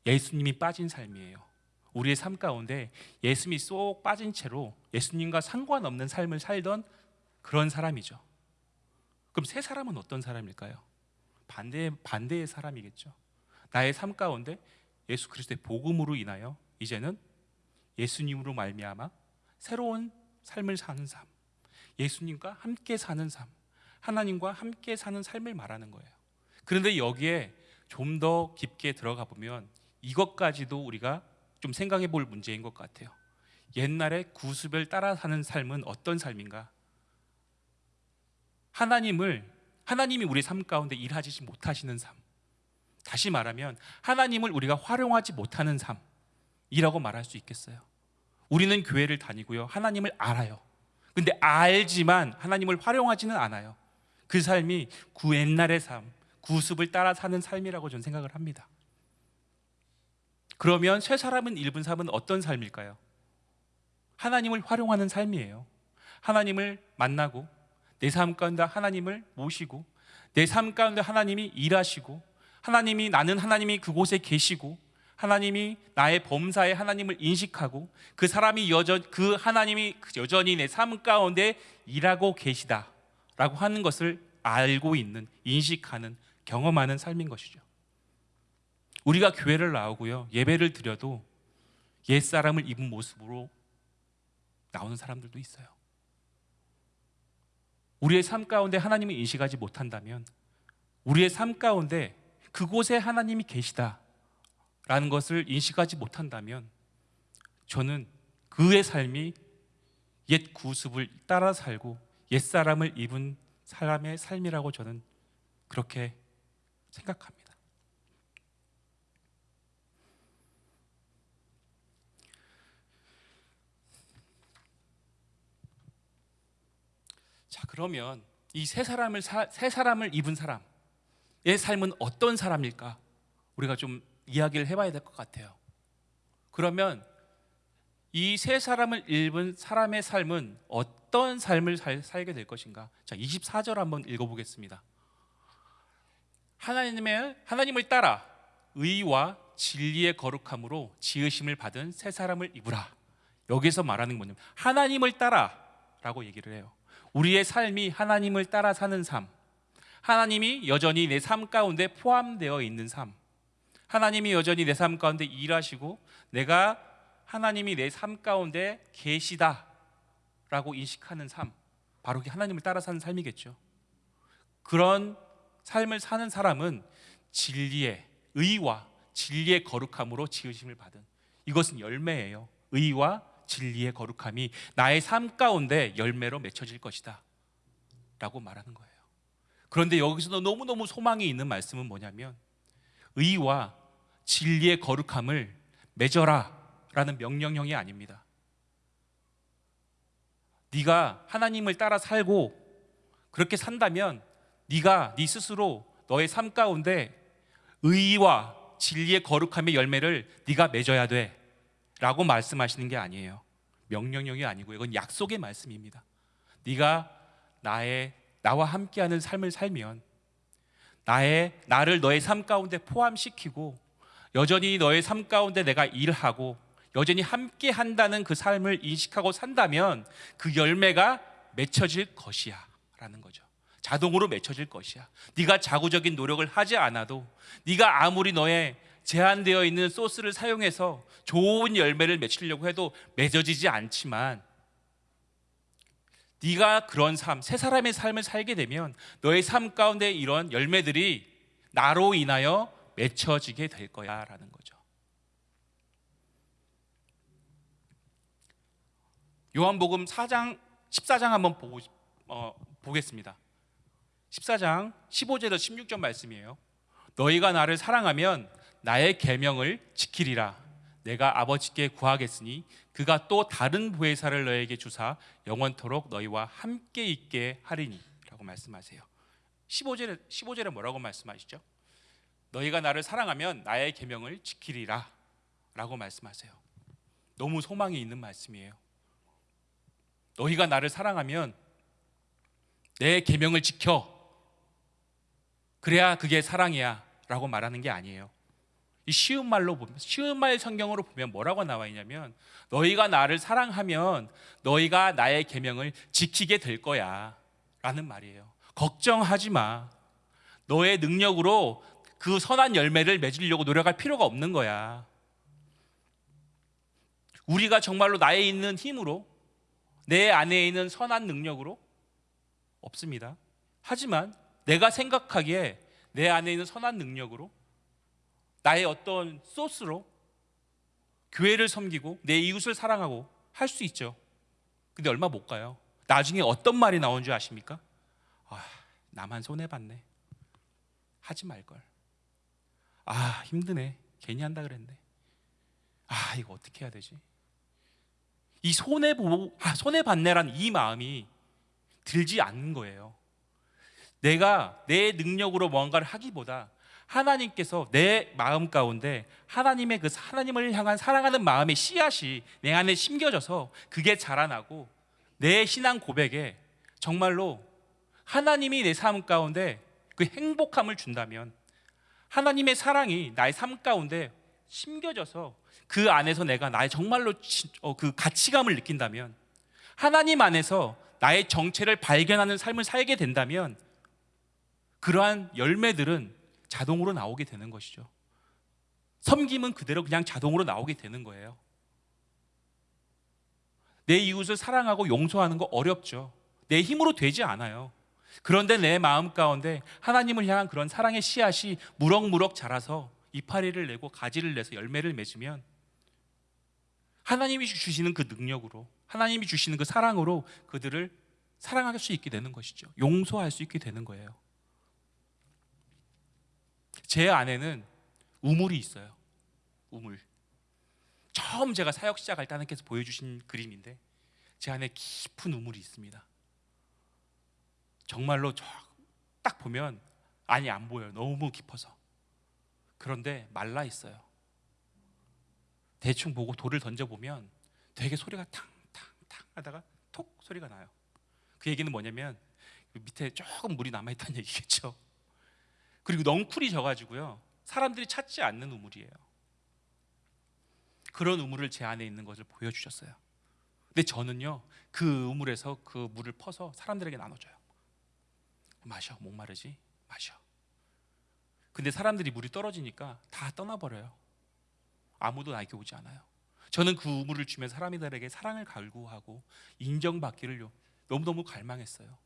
예수님이 빠진 삶이에요. 우리의 삶 가운데 예수님이 쏙 빠진 채로 예수님과 상관없는 삶을 살던 그런 사람이죠. 그럼 새 사람은 어떤 사람일까요? 반대 반대의 사람이겠죠. 나의 삶 가운데 예수 그리스도의 복음으로 인하여 이제는 예수님으로 말미암아 새로운 삶을 사는 삶, 예수님과 함께 사는 삶, 하나님과 함께 사는 삶을 말하는 거예요. 그런데 여기에 좀 더 깊게 들어가 보면 이것까지도 우리가 좀 생각해 볼 문제인 것 같아요. 옛날에 구습을 따라 사는 삶은 어떤 삶인가? 하나님을 하나님이 우리 삶 가운데 일하지 못하시는 삶. 다시 말하면 하나님을 우리가 활용하지 못하는 삶이라고 말할 수 있겠어요. 우리는 교회를 다니고요. 하나님을 알아요. 근데 알지만 하나님을 활용하지는 않아요. 그 삶이 구 옛날의 삶, 구습을 따라 사는 삶이라고 저는 생각을 합니다. 그러면 새 사람은 일분 삶은 어떤 삶일까요? 하나님을 활용하는 삶이에요. 하나님을 만나고 내 삶 가운데 하나님을 모시고 내 삶 가운데 하나님이 일하시고 하나님이 나는 하나님이 그곳에 계시고 하나님이 나의 범사에 하나님을 인식하고 그 사람이 여전 그 하나님이 여전히 내 삶 가운데 일하고 계시다라고 하는 것을 알고 있는 인식하는 경험하는 삶인 것이죠. 우리가 교회를 나오고요 예배를 드려도 옛 사람을 입은 모습으로 나오는 사람들도 있어요. 우리의 삶 가운데 하나님을 인식하지 못한다면 우리의 삶 가운데 그곳에 하나님이 계시다라는 것을 인식하지 못한다면 저는 그의 삶이 옛 구습을 따라 살고 옛 사람을 입은 사람의 삶이라고 저는 그렇게 생각합니다. 자 그러면 이 세 사람을 사, 세 사람을 입은 사람의 삶은 어떤 사람일까? 우리가 좀 이야기를 해봐야 될 것 같아요. 그러면 이 세 사람을 입은 사람의 삶은 어떤 삶을 살, 살게 될 것인가? 자 24절 한번 읽어보겠습니다. 하나님의 하나님을 따라 의와 진리의 거룩함으로 지으심을 받은 새 사람을 입으라. 여기서 말하는 뭐냐면 하나님을 따라라고 얘기를 해요. 우리의 삶이 하나님을 따라 사는 삶, 하나님이 여전히 내 삶 가운데 포함되어 있는 삶, 하나님이 여전히 내 삶 가운데 일하시고 내가 하나님이 내 삶 가운데 계시다라고 인식하는 삶, 바로 그 하나님을 따라 사는 삶이겠죠. 그런 삶을 사는 사람은 진리의 의와 진리의 거룩함으로 지으심을 받은 이것은 열매예요. 의와 진리의 거룩함이 나의 삶 가운데 열매로 맺혀질 것이다. 라고 말하는 거예요. 그런데 여기서도 너무너무 소망이 있는 말씀은 뭐냐면 의와 진리의 거룩함을 맺어라 라는 명령형이 아닙니다. 네가 하나님을 따라 살고 그렇게 산다면 네가 네 스스로 너의 삶 가운데 의와 진리의 거룩함의 열매를 네가 맺어야 돼 라고 말씀하시는 게 아니에요. 명령형이 아니고 이건 약속의 말씀입니다. 네가 나의 나와 함께하는 삶을 살면 나의 나를 너의 삶 가운데 포함시키고 여전히 너의 삶 가운데 내가 일하고 여전히 함께 한다는 그 삶을 인식하고 산다면 그 열매가 맺혀질 것이야 라는 거죠. 자동으로 맺혀질 것이야. 네가 자구적인 노력을 하지 않아도 네가 아무리 너의 제한되어 있는 소스를 사용해서 좋은 열매를 맺히려고 해도 맺어지지 않지만 네가 그런 삶, 새 사람의 삶을 살게 되면 너의 삶 가운데 이런 열매들이 나로 인하여 맺혀지게 될 거야 라는 거죠. 요한복음 4장 14장 한번 보고 어, 보겠습니다. 14장 15절에서 16절 말씀이에요. 너희가 나를 사랑하면 나의 계명을 지키리라. 내가 아버지께 구하겠으니 그가 또 다른 보혜사를 너에게 주사 영원토록 너희와 함께 있게 하리니라고 말씀하세요. 15절에 15절에 뭐라고 말씀하시죠? 너희가 나를 사랑하면 나의 계명을 지키리라라고 말씀하세요. 너무 소망이 있는 말씀이에요. 너희가 나를 사랑하면 내 계명을 지켜 그래야 그게 사랑이야라고 말하는 게 아니에요. 이 쉬운 말로 보면 쉬운 말 성경으로 보면 뭐라고 나와 있냐면 너희가 나를 사랑하면 너희가 나의 계명을 지키게 될 거야라는 말이에요. 걱정하지 마. 너의 능력으로 그 선한 열매를 맺으려고 노력할 필요가 없는 거야. 우리가 정말로 나에 있는 힘으로 내 안에 있는 선한 능력으로 없습니다. 하지만 내가 생각하기에 내 안에 있는 선한 능력으로 나의 어떤 소스로 교회를 섬기고 내 이웃을 사랑하고 할 수 있죠. 근데 얼마 못 가요. 나중에 어떤 말이 나온 줄 아십니까? 아, 나만 손해 봤네. 하지 말 걸. 아, 힘드네. 괜히 한다 그랬네. 아, 이거 어떻게 해야 되지? 이 손해 보고 아, 손해 봤네란 이 마음이 들지 않는 거예요. 내가 내 능력으로 뭔가를 하기보다 하나님께서 내 마음 가운데 하나님의 그 하나님을 향한 사랑하는 마음의 씨앗이 내 안에 심겨져서 그게 자라나고 내 신앙 고백에 정말로 하나님이 내 삶 가운데 그 행복함을 준다면 하나님의 사랑이 나의 삶 가운데 심겨져서 그 안에서 내가 나의 정말로 지- 어, 그 가치감을 느낀다면 하나님 안에서 나의 정체를 발견하는 삶을 살게 된다면 그러한 열매들은 자동으로 나오게 되는 것이죠. 섬김은 그대로 그냥 자동으로 나오게 되는 거예요. 내 이웃을 사랑하고 용서하는 거 어렵죠. 내 힘으로 되지 않아요. 그런데 내 마음 가운데 하나님을 향한 그런 사랑의 씨앗이 무럭무럭 자라서 이파리를 내고 가지를 내서 열매를 맺으면 하나님이 주시는 그 능력으로 하나님이 주시는 그 사랑으로 그들을 사랑할 수 있게 되는 것이죠. 용서할 수 있게 되는 거예요. 제 안에는 우물이 있어요. 우물. 처음 제가 사역 시작할 때 하나님께서 보여주신 그림인데 제 안에 깊은 우물이 있습니다. 정말로 저- 딱 보면 아니 안 보여요. 너무 깊어서. 그런데 말라 있어요. 대충 보고 돌을 던져 보면 되게 소리가 탕탕탕 하다가 톡 소리가 나요. 그 얘기는 뭐냐면 그 밑에 조금 물이 남아 있다는 얘기겠죠. 그리고 넝쿨이 져가지고요 사람들이 찾지 않는 우물이에요. 그런 우물을 제 안에 있는 것을 보여주셨어요. 근데 저는요 그 우물에서 그 물을 퍼서 사람들에게 나눠줘요. 마셔 목마르지 마셔. 근데 사람들이 물이 떨어지니까 다 떠나버려요. 아무도 나에게 오지 않아요. 저는 그 우물을 주면 사람들에게 사랑을 갈구하고 인정받기를 요- 너무너무 갈망했어요.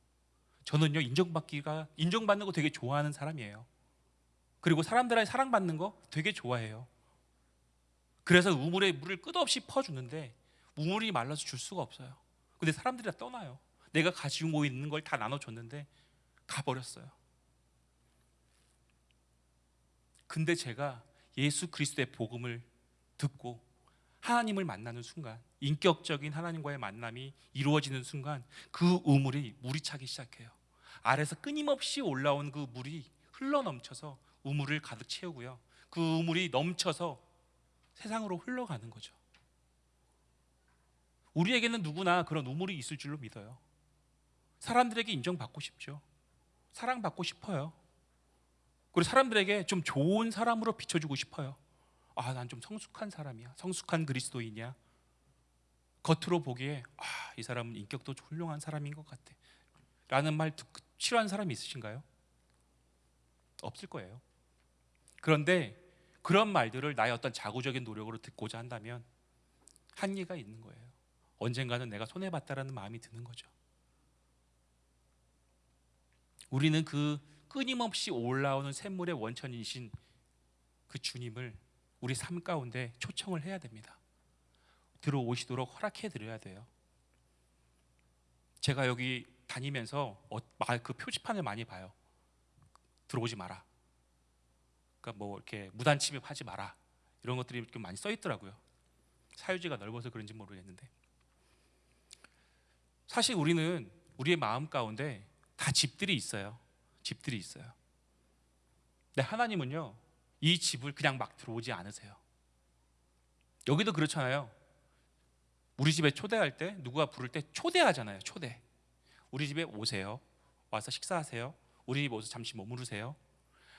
저는요 인정받기가 인정받는 거 되게 좋아하는 사람이에요. 그리고 사람들한테 사랑받는 거 되게 좋아해요. 그래서 우물에 물을 끝없이 퍼주는데 우물이 말라서 줄 수가 없어요. 근데 사람들이 다 떠나요. 내가 가지고 있는 걸 다 나눠줬는데 가버렸어요. 근데 제가 예수 그리스도의 복음을 듣고 하나님을 만나는 순간 인격적인 하나님과의 만남이 이루어지는 순간 그 우물이 물이 차기 시작해요. 아래서 끊임없이 올라온 그 물이 흘러 넘쳐서 우물을 가득 채우고요. 그 우물이 넘쳐서 세상으로 흘러가는 거죠. 우리에게는 누구나 그런 우물이 있을 줄로 믿어요. 사람들에게 인정받고 싶죠. 사랑받고 싶어요. 그리고 사람들에게 좀 좋은 사람으로 비춰주고 싶어요. 아, 난 좀 성숙한 사람이야. 성숙한 그리스도인이야. 겉으로 보기에 아, 이 사람은 인격도 훌륭한 사람인 것 같아. 라는 말 듣고 싫어하는 사람이 있으신가요? 없을 거예요. 그런데 그런 말들을 나의 어떤 자구적인 노력으로 듣고자 한다면 한계가 있는 거예요. 언젠가는 내가 손해 봤다라는 마음이 드는 거죠. 우리는 그 끊임없이 올라오는 샘물의 원천이신 그 주님을 우리 삶 가운데 초청을 해야 됩니다. 들어오시도록 허락해 드려야 돼요. 제가 여기 다니면서 어, 마- 그 표지판을 많이 봐요. 들어오지 마라. 그러니까 뭐 이렇게 무단 침입하지 마라. 이런 것들이 이렇게 많이 써 있더라고요. 사유지가 넓어서 그런지 모르겠는데 사실 우리는 우리의 마음 가운데 다 집들이 있어요. 집들이 있어요. 근데 하나님은요 이 집을 그냥 막 들어오지 않으세요. 여기도 그렇잖아요. 우리 집에 초대할 때 누가 부를 때 초대하잖아요. 초대. 우리 집에 오세요. 와서 식사하세요. 우리 집 오서 잠시 머무르세요.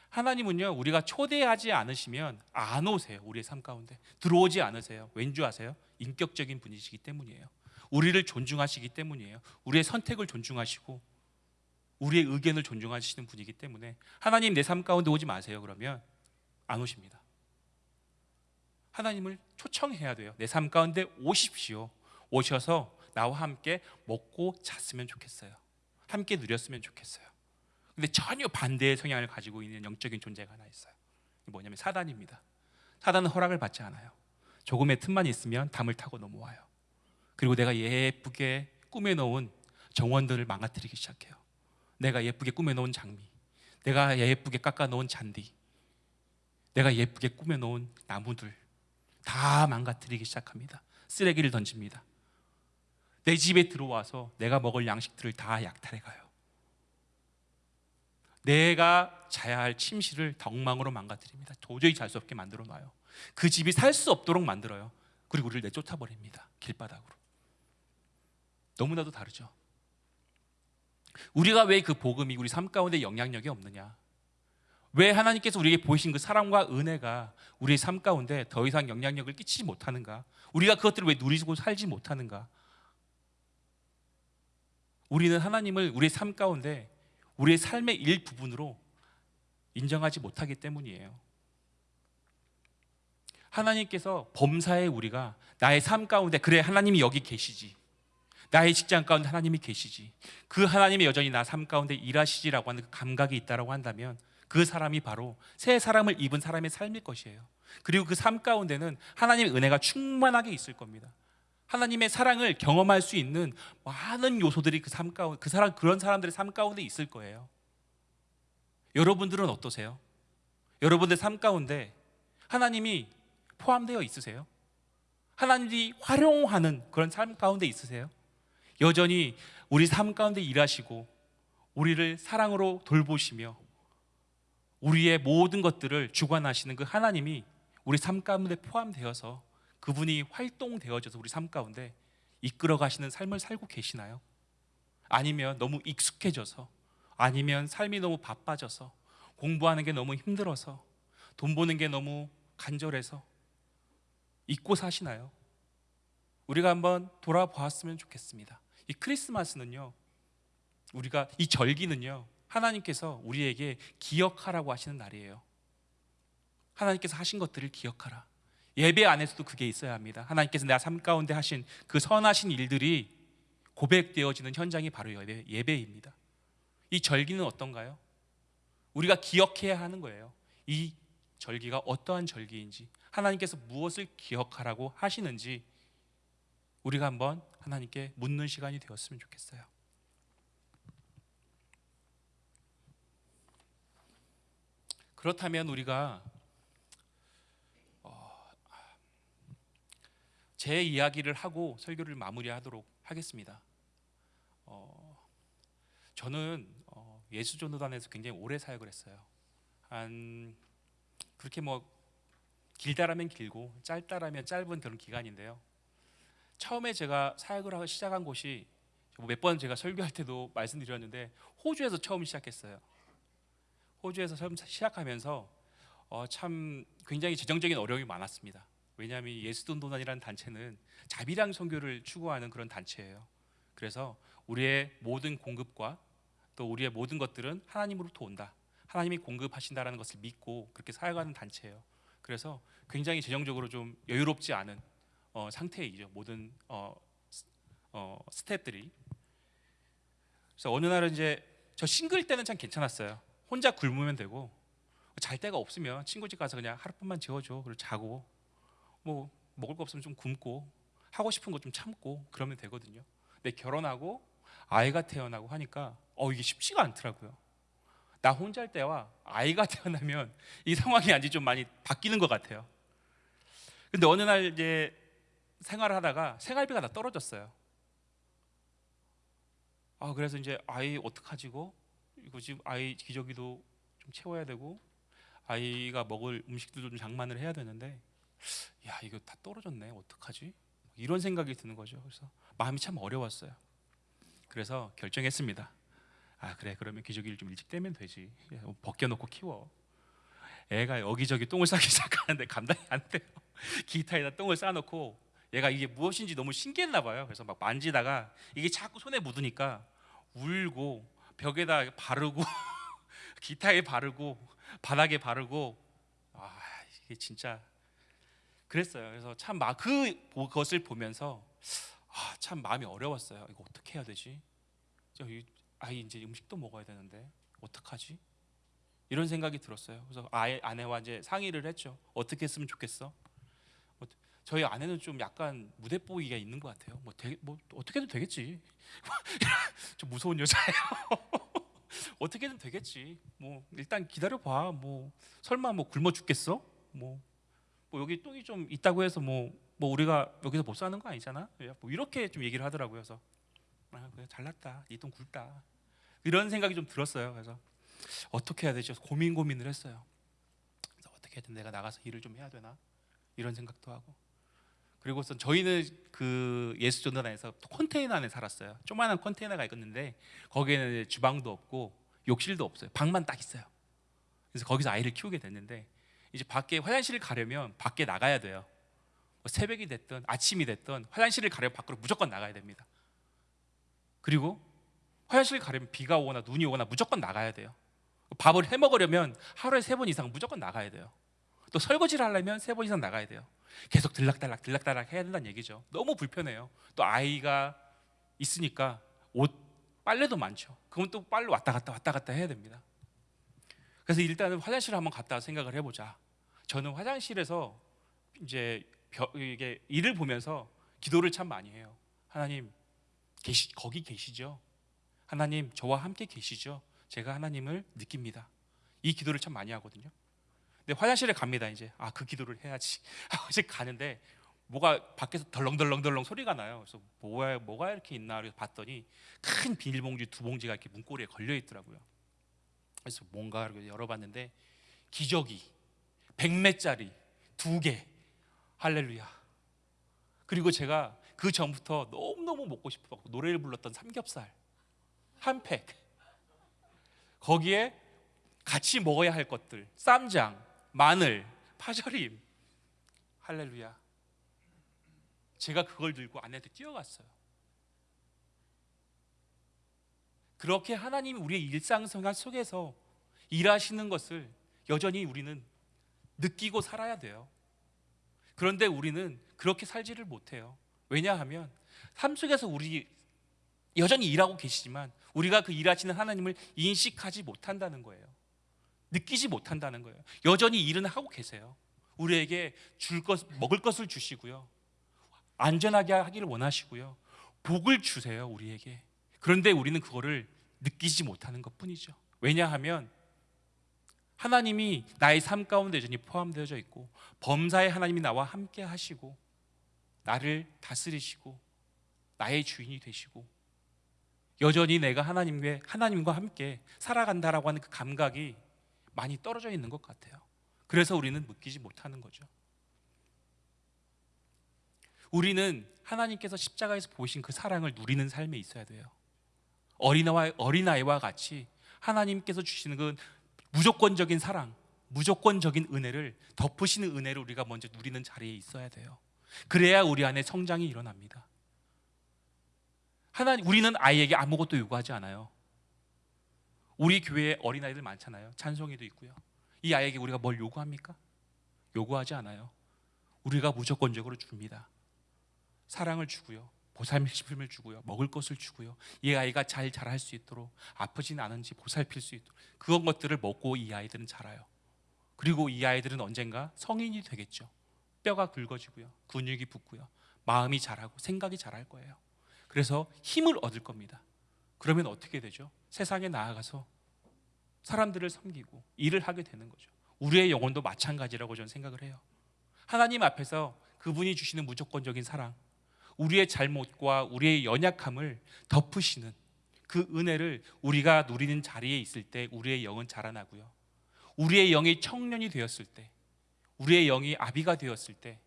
하나님은요 우리가 초대하지 않으시면 안 오세요. 우리의 삶 가운데 들어오지 않으세요. 왠지 아세요? 인격적인 분이시기 때문이에요. 우리를 존중하시기 때문이에요. 우리의 선택을 존중하시고 우리의 의견을 존중하시는 분이기 때문에 하나님 내 삶 가운데 오지 마세요. 그러면 안 오십니다. 하나님을 초청해야 돼요. 내 삶 가운데 오십시오. 오셔서 나와 함께 먹고 잤으면 좋겠어요. 함께 누렸으면 좋겠어요. 근데 전혀 반대의 성향을 가지고 있는 영적인 존재가 하나 있어요. 뭐냐면 사단입니다. 사단은 허락을 받지 않아요. 조금의 틈만 있으면 담을 타고 넘어와요. 그리고 내가 예쁘게 꾸며놓은 정원들을 망가뜨리기 시작해요. 내가 예쁘게 꾸며놓은 장미, 내가 예쁘게 깎아놓은 잔디, 내가 예쁘게 꾸며놓은 나무들 다 망가뜨리기 시작합니다. 쓰레기를 던집니다. 내 집에 들어와서 내가 먹을 양식들을 다 약탈해 가요. 내가 자야 할 침실을 덕망으로 망가뜨립니다. 도저히 잘 수 없게 만들어 놔요. 그 집이 살 수 없도록 만들어요. 그리고 우리를 내쫓아 버립니다. 길바닥으로. 너무나도 다르죠. 우리가 왜 그 복음이 우리 삶 가운데 영향력이 없느냐? 왜 하나님께서 우리에게 보이신 그 사랑과 은혜가 우리의 삶 가운데 더 이상 영향력을 끼치지 못하는가? 우리가 그것들을 왜 누리고 살지 못하는가? 우리는 하나님을 우리의 삶 가운데 우리의 삶의 일부분으로 인정하지 못하기 때문이에요. 하나님께서 범사에 우리가 나의 삶 가운데 그래 하나님이 여기 계시지. 나의 직장 가운데 하나님이 계시지. 그 하나님이 여전히 나 삶 가운데 일하시지라고 하는 그 감각이 있다라고 한다면 그 사람이 바로 새 사람을 입은 사람의 삶일 것이에요. 그리고 그 삶 가운데는 하나님의 은혜가 충만하게 있을 겁니다. 하나님의 사랑을 경험할 수 있는 많은 요소들이 그 삶 가운데 그 사람 그런 사람들의 삶 가운데 있을 거예요. 여러분들은 어떠세요? 여러분들 삶 가운데 하나님이 포함되어 있으세요? 하나님이 활용하는 그런 삶 가운데 있으세요? 여전히 우리 삶 가운데 일하시고 우리를 사랑으로 돌보시며 우리의 모든 것들을 주관하시는 그 하나님이 우리 삶 가운데 포함되어서 그분이 활동되어져서 우리 삶 가운데 이끌어 가시는 삶을 살고 계시나요? 아니면 너무 익숙해져서 아니면 삶이 너무 바빠져서 공부하는 게 너무 힘들어서 돈 버는 게 너무 간절해서 잊고 사시나요? 우리가 한번 돌아보았으면 좋겠습니다. 이 크리스마스는요. 우리가 이 절기는요. 하나님께서 우리에게 기억하라고 하시는 날이에요. 하나님께서 하신 것들을 기억하라. 예배 안에서도 그게 있어야 합니다. 하나님께서 내 삶 가운데 하신 그 선하신 일들이 고백되어지는 현장이 바로 예배, 예배입니다. 이 절기는 어떤가요? 우리가 기억해야 하는 거예요. 이 절기가 어떠한 절기인지 하나님께서 무엇을 기억하라고 하시는지 우리가 한번 하나님께 묻는 시간이 되었으면 좋겠어요. 그렇다면 우리가 제 이야기를 하고 설교를 마무리하도록 하겠습니다. 어, 저는 어, 예수전도단에서 굉장히 오래 사역을 했어요. 한 그렇게 뭐 길다라면 길고 짧다라면 짧은 그런 기간인데요. 처음에 제가 사역을 하기 시작한 곳이 몇 번 제가 설교할 때도 말씀드렸는데 호주에서 처음 시작했어요. 호주에서 처음 시작하면서 어, 참 굉장히 재정적인 어려움이 많았습니다. 왜냐하면 예수돈도단이라는 단체는 자비랑 선교를 추구하는 그런 단체예요. 그래서 우리의 모든 공급과 또 우리의 모든 것들은 하나님으로부터 온다. 하나님이 공급하신다라는 것을 믿고 그렇게 사역하는 단체예요. 그래서 굉장히 재정적으로 좀 여유롭지 않은 어, 상태이죠. 모든 어, 스- 어, 스태프들이. 그래서 어느 날은 이제 저 싱글 때는 참 괜찮았어요. 혼자 굶으면 되고 잘 데가 없으면 친구 집 가서 그냥 하룻밤만 재워줘. 그리고 자고 뭐 먹을 거 없으면 좀 굶고 하고 싶은 거 좀 참고 그러면 되거든요. 근데 결혼하고 아이가 태어나고 하니까 어 이게 쉽지가 않더라고요. 나 혼자 할 때와 아이가 <laughs> 태어나면 이 상황이 아직 좀 많이 바뀌는 것 같아요. 근데 어느 날 이제 생활을 하다가 생활비가 다 떨어졌어요. 아 그래서 이제 아이 어떡하지고 이거 지금 아이 기저귀도 좀 채워야 되고 아이가 먹을 음식들도 좀 장만을 해야 되는데 야 이거 다 떨어졌네. 어떡하지? 이런 생각이 드는 거죠. 그래서 마음이 참 어려웠어요. 그래서 결정했습니다. 아 그래. 그러면 기저귀를 좀 일찍 떼면 되지. 예, 벗겨놓고 키워. 애가 여기저기 똥을 싸기 <laughs> 시작하는데 감당이 안 돼요. 기타에다 똥을 싸놓고 얘가 이게 무엇인지 너무 신기했나 봐요. 그래서 막 만지다가 이게 자꾸 손에 묻으니까 울고 벽에다 바르고 <laughs> 기타에 바르고 바닥에 바르고 아 이게 진짜 그랬어요. 그래서 참막그 그것을 보면서 아, 참 마음이 어려웠어요. 이거 어떻게 해야 되지? 아이 이제 음식도 먹어야 되는데 어떡하지? 이런 생각이 들었어요. 그래서 아이 아내와 이제 상의를 했죠. 어떻게 했으면 좋겠어? 어, 저희 아내는 좀 약간 무대뽀이가 있는 것 같아요. 뭐, 되게, 뭐 어떻게든 되겠지. <laughs> 좀 무서운 여자예요. <laughs> 어떻게든 되겠지. 뭐 일단 기다려 봐. 뭐 설마 뭐 굶어 죽겠어? 뭐, 뭐 여기 똥이 좀 있다고 해서 뭐, 뭐 우리가 여기서 못 사는 거 아니잖아. 뭐 이렇게 좀 얘기를 하더라고요. 그래서 아, 그래 잘났다. 이 똥 굵다. 이런 생각이 좀 들었어요. 그래서 어떻게 해야 되지? 고민 고민을 했어요. 그래서 어떻게든 내가 나가서 일을 좀 해야 되나 이런 생각도 하고. 그리고선 저희는 그 예수전단에서 컨테이너 안에 살았어요. 조그마한 컨테이너가 있었는데 거기에는 주방도 없고 욕실도 없어요. 방만 딱 있어요. 그래서 거기서 아이를 키우게 됐는데 이제 밖에 화장실을 가려면 밖에 나가야 돼요. 뭐 새벽이 됐든 아침이 됐든 화장실을 가려면 밖으로 무조건 나가야 됩니다. 그리고 화장실 가려면 비가 오거나 눈이 오거나 무조건 나가야 돼요. 밥을 해 먹으려면 하루에 세 번 이상 무조건 나가야 돼요. 또 설거지를 하려면 세 번 이상 나가야 돼요. 계속 들락달락 들락달락 해야 된다는 얘기죠. 너무 불편해요. 또 아이가 있으니까 옷 빨래도 많죠. 그건 또 빨래 왔다 갔다 왔다 갔다 해야 됩니다. 그래서 일단은 화장실 한번 갔다 생각을 해보자. 저는 화장실에서 이제 벼- 이게 일을 보면서 기도를 참 많이 해요. 하나님 계시 거기 계시죠? 하나님 저와 함께 계시죠? 제가 하나님을 느낍니다. 이 기도를 참 많이 하거든요. 근데 화장실에 갑니다 이제 아 그 기도를 해야지 <laughs> 하고 이제 가는데 뭐가 밖에서 덜렁덜렁덜렁 소리가 나요. 그래서 뭐야 뭐가 이렇게 있나 그래서 봤더니 큰 비닐봉지 두 봉지가 이렇게 문고리에 걸려 있더라고요. 그래서 뭔가 열어봤는데 기저귀 100매짜리 두 개. 할렐루야. 그리고 제가 그 전부터 너무너무 먹고 싶어 노래를 불렀던 삼겹살 한 팩. 거기에 같이 먹어야 할 것들 쌈장, 마늘, 파절임. 할렐루야. 제가 그걸 들고 아내한테 뛰어갔어요. 그렇게 하나님이 우리의 일상 생활 속에서 일하시는 것을 여전히 우리는 느끼고 살아야 돼요. 그런데 우리는 그렇게 살지를 못해요. 왜냐하면 삶 속에서 우리 여전히 일하고 계시지만 우리가 그 일하시는 하나님을 인식하지 못한다는 거예요. 느끼지 못한다는 거예요. 여전히 일은 하고 계세요. 우리에게 줄 것, 먹을 것을 주시고요. 안전하게 하기를 원하시고요. 복을 주세요, 우리에게. 그런데 우리는 그거를 느끼지 못하는 것 뿐이죠. 왜냐하면 하나님이 나의 삶 가운데 여전히 포함되어져 있고 범사의 하나님이 나와 함께 하시고 나를 다스리시고 나의 주인이 되시고 여전히 내가 하나님과 하나님과 함께 살아간다라고 하는 그 감각이 많이 떨어져 있는 것 같아요. 그래서 우리는 느끼지 못하는 거죠. 우리는 하나님께서 십자가에서 보신 그 사랑을 누리는 삶에 있어야 돼요. 어린아이 어린아이와 같이 하나님께서 주시는 그 무조건적인 사랑, 무조건적인 은혜를 덮으시는 은혜를 우리가 먼저 누리는 자리에 있어야 돼요. 그래야 우리 안에 성장이 일어납니다. 하나님 우리는 아이에게 아무것도 요구하지 않아요. 우리 교회에 어린아이들 많잖아요. 찬송이도 있고요. 이 아이에게 우리가 뭘 요구합니까? 요구하지 않아요. 우리가 무조건적으로 줍니다. 사랑을 주고요. 보살핌을 주고요. 먹을 것을 주고요. 이 아이가 잘 자랄 수 있도록 아프진 않은지 보살필 수 있도록 그런 것들을 먹고 이 아이들은 자라요. 그리고 이 아이들은 언젠가 성인이 되겠죠. 뼈가 굵어지고요. 근육이 붙고요. 마음이 자라고 생각이 자랄 거예요. 그래서 힘을 얻을 겁니다. 그러면 어떻게 되죠? 세상에 나아가서 사람들을 섬기고 일을 하게 되는 거죠. 우리의 영혼도 마찬가지라고 저는 생각을 해요. 하나님 앞에서 그분이 주시는 무조건적인 사랑, 우리의 잘못과 우리의 연약함을 덮으시는 그 은혜를 우리가 누리는 자리에 있을 때 우리의 영은 자라나고요. 우리의 영이 청년이 되었을 때, 우리의 영이 아비가 되었을 때,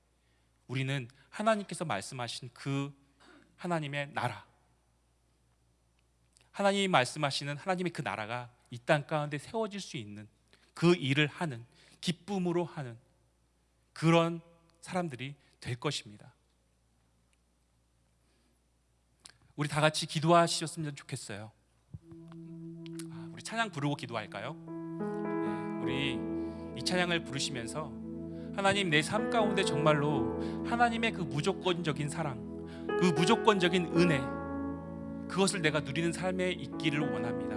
우리는 하나님께서 말씀하신 그 하나님의 나라, 하나님이 말씀하시는 하나님의 그 나라가 이 땅 가운데 세워질 수 있는 그 일을 하는 기쁨으로 하는 그런 사람들이 될 것입니다. 우리 다 같이 기도하셨으면 좋겠어요. 아, 우리 찬양 부르고 기도할까요? 네, 우리 이 찬양을 부르시면서 하나님 내 삶 가운데 정말로 하나님의 그 무조건적인 사랑, 그 무조건적인 은혜, 그것을 내가 누리는 삶에 있기를 원합니다.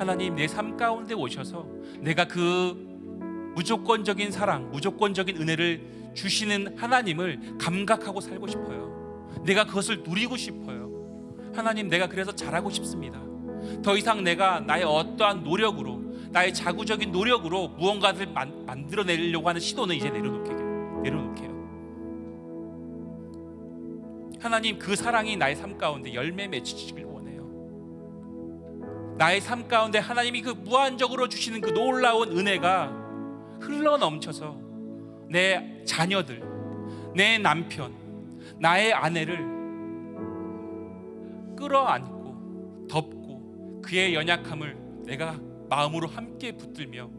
하나님 내 삶 가운데 오셔서 내가 그 무조건적인 사랑, 무조건적인 은혜를 주시는 하나님을 감각하고 살고 싶어요. 내가 그것을 누리고 싶어요. 하나님 내가 그래서 잘하고 싶습니다. 더 이상 내가 나의 어떠한 노력으로 나의 자구적인 노력으로 무언가를 만, 만들어내려고 하는 시도는 이제 내려놓게요. 내려놓게요. 하나님 그 사랑이 나의 삶 가운데 열매 맺히기를 원해요. 나의 삶 가운데 하나님이 그 무한적으로 주시는 그 놀라운 은혜가 흘러 넘쳐서 내 자녀들, 내 남편, 나의 아내를 끌어안고 덮고 그의 연약함을 내가 마음으로 함께 붙들며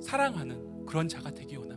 사랑하는 그런 자가 되기 원합니다.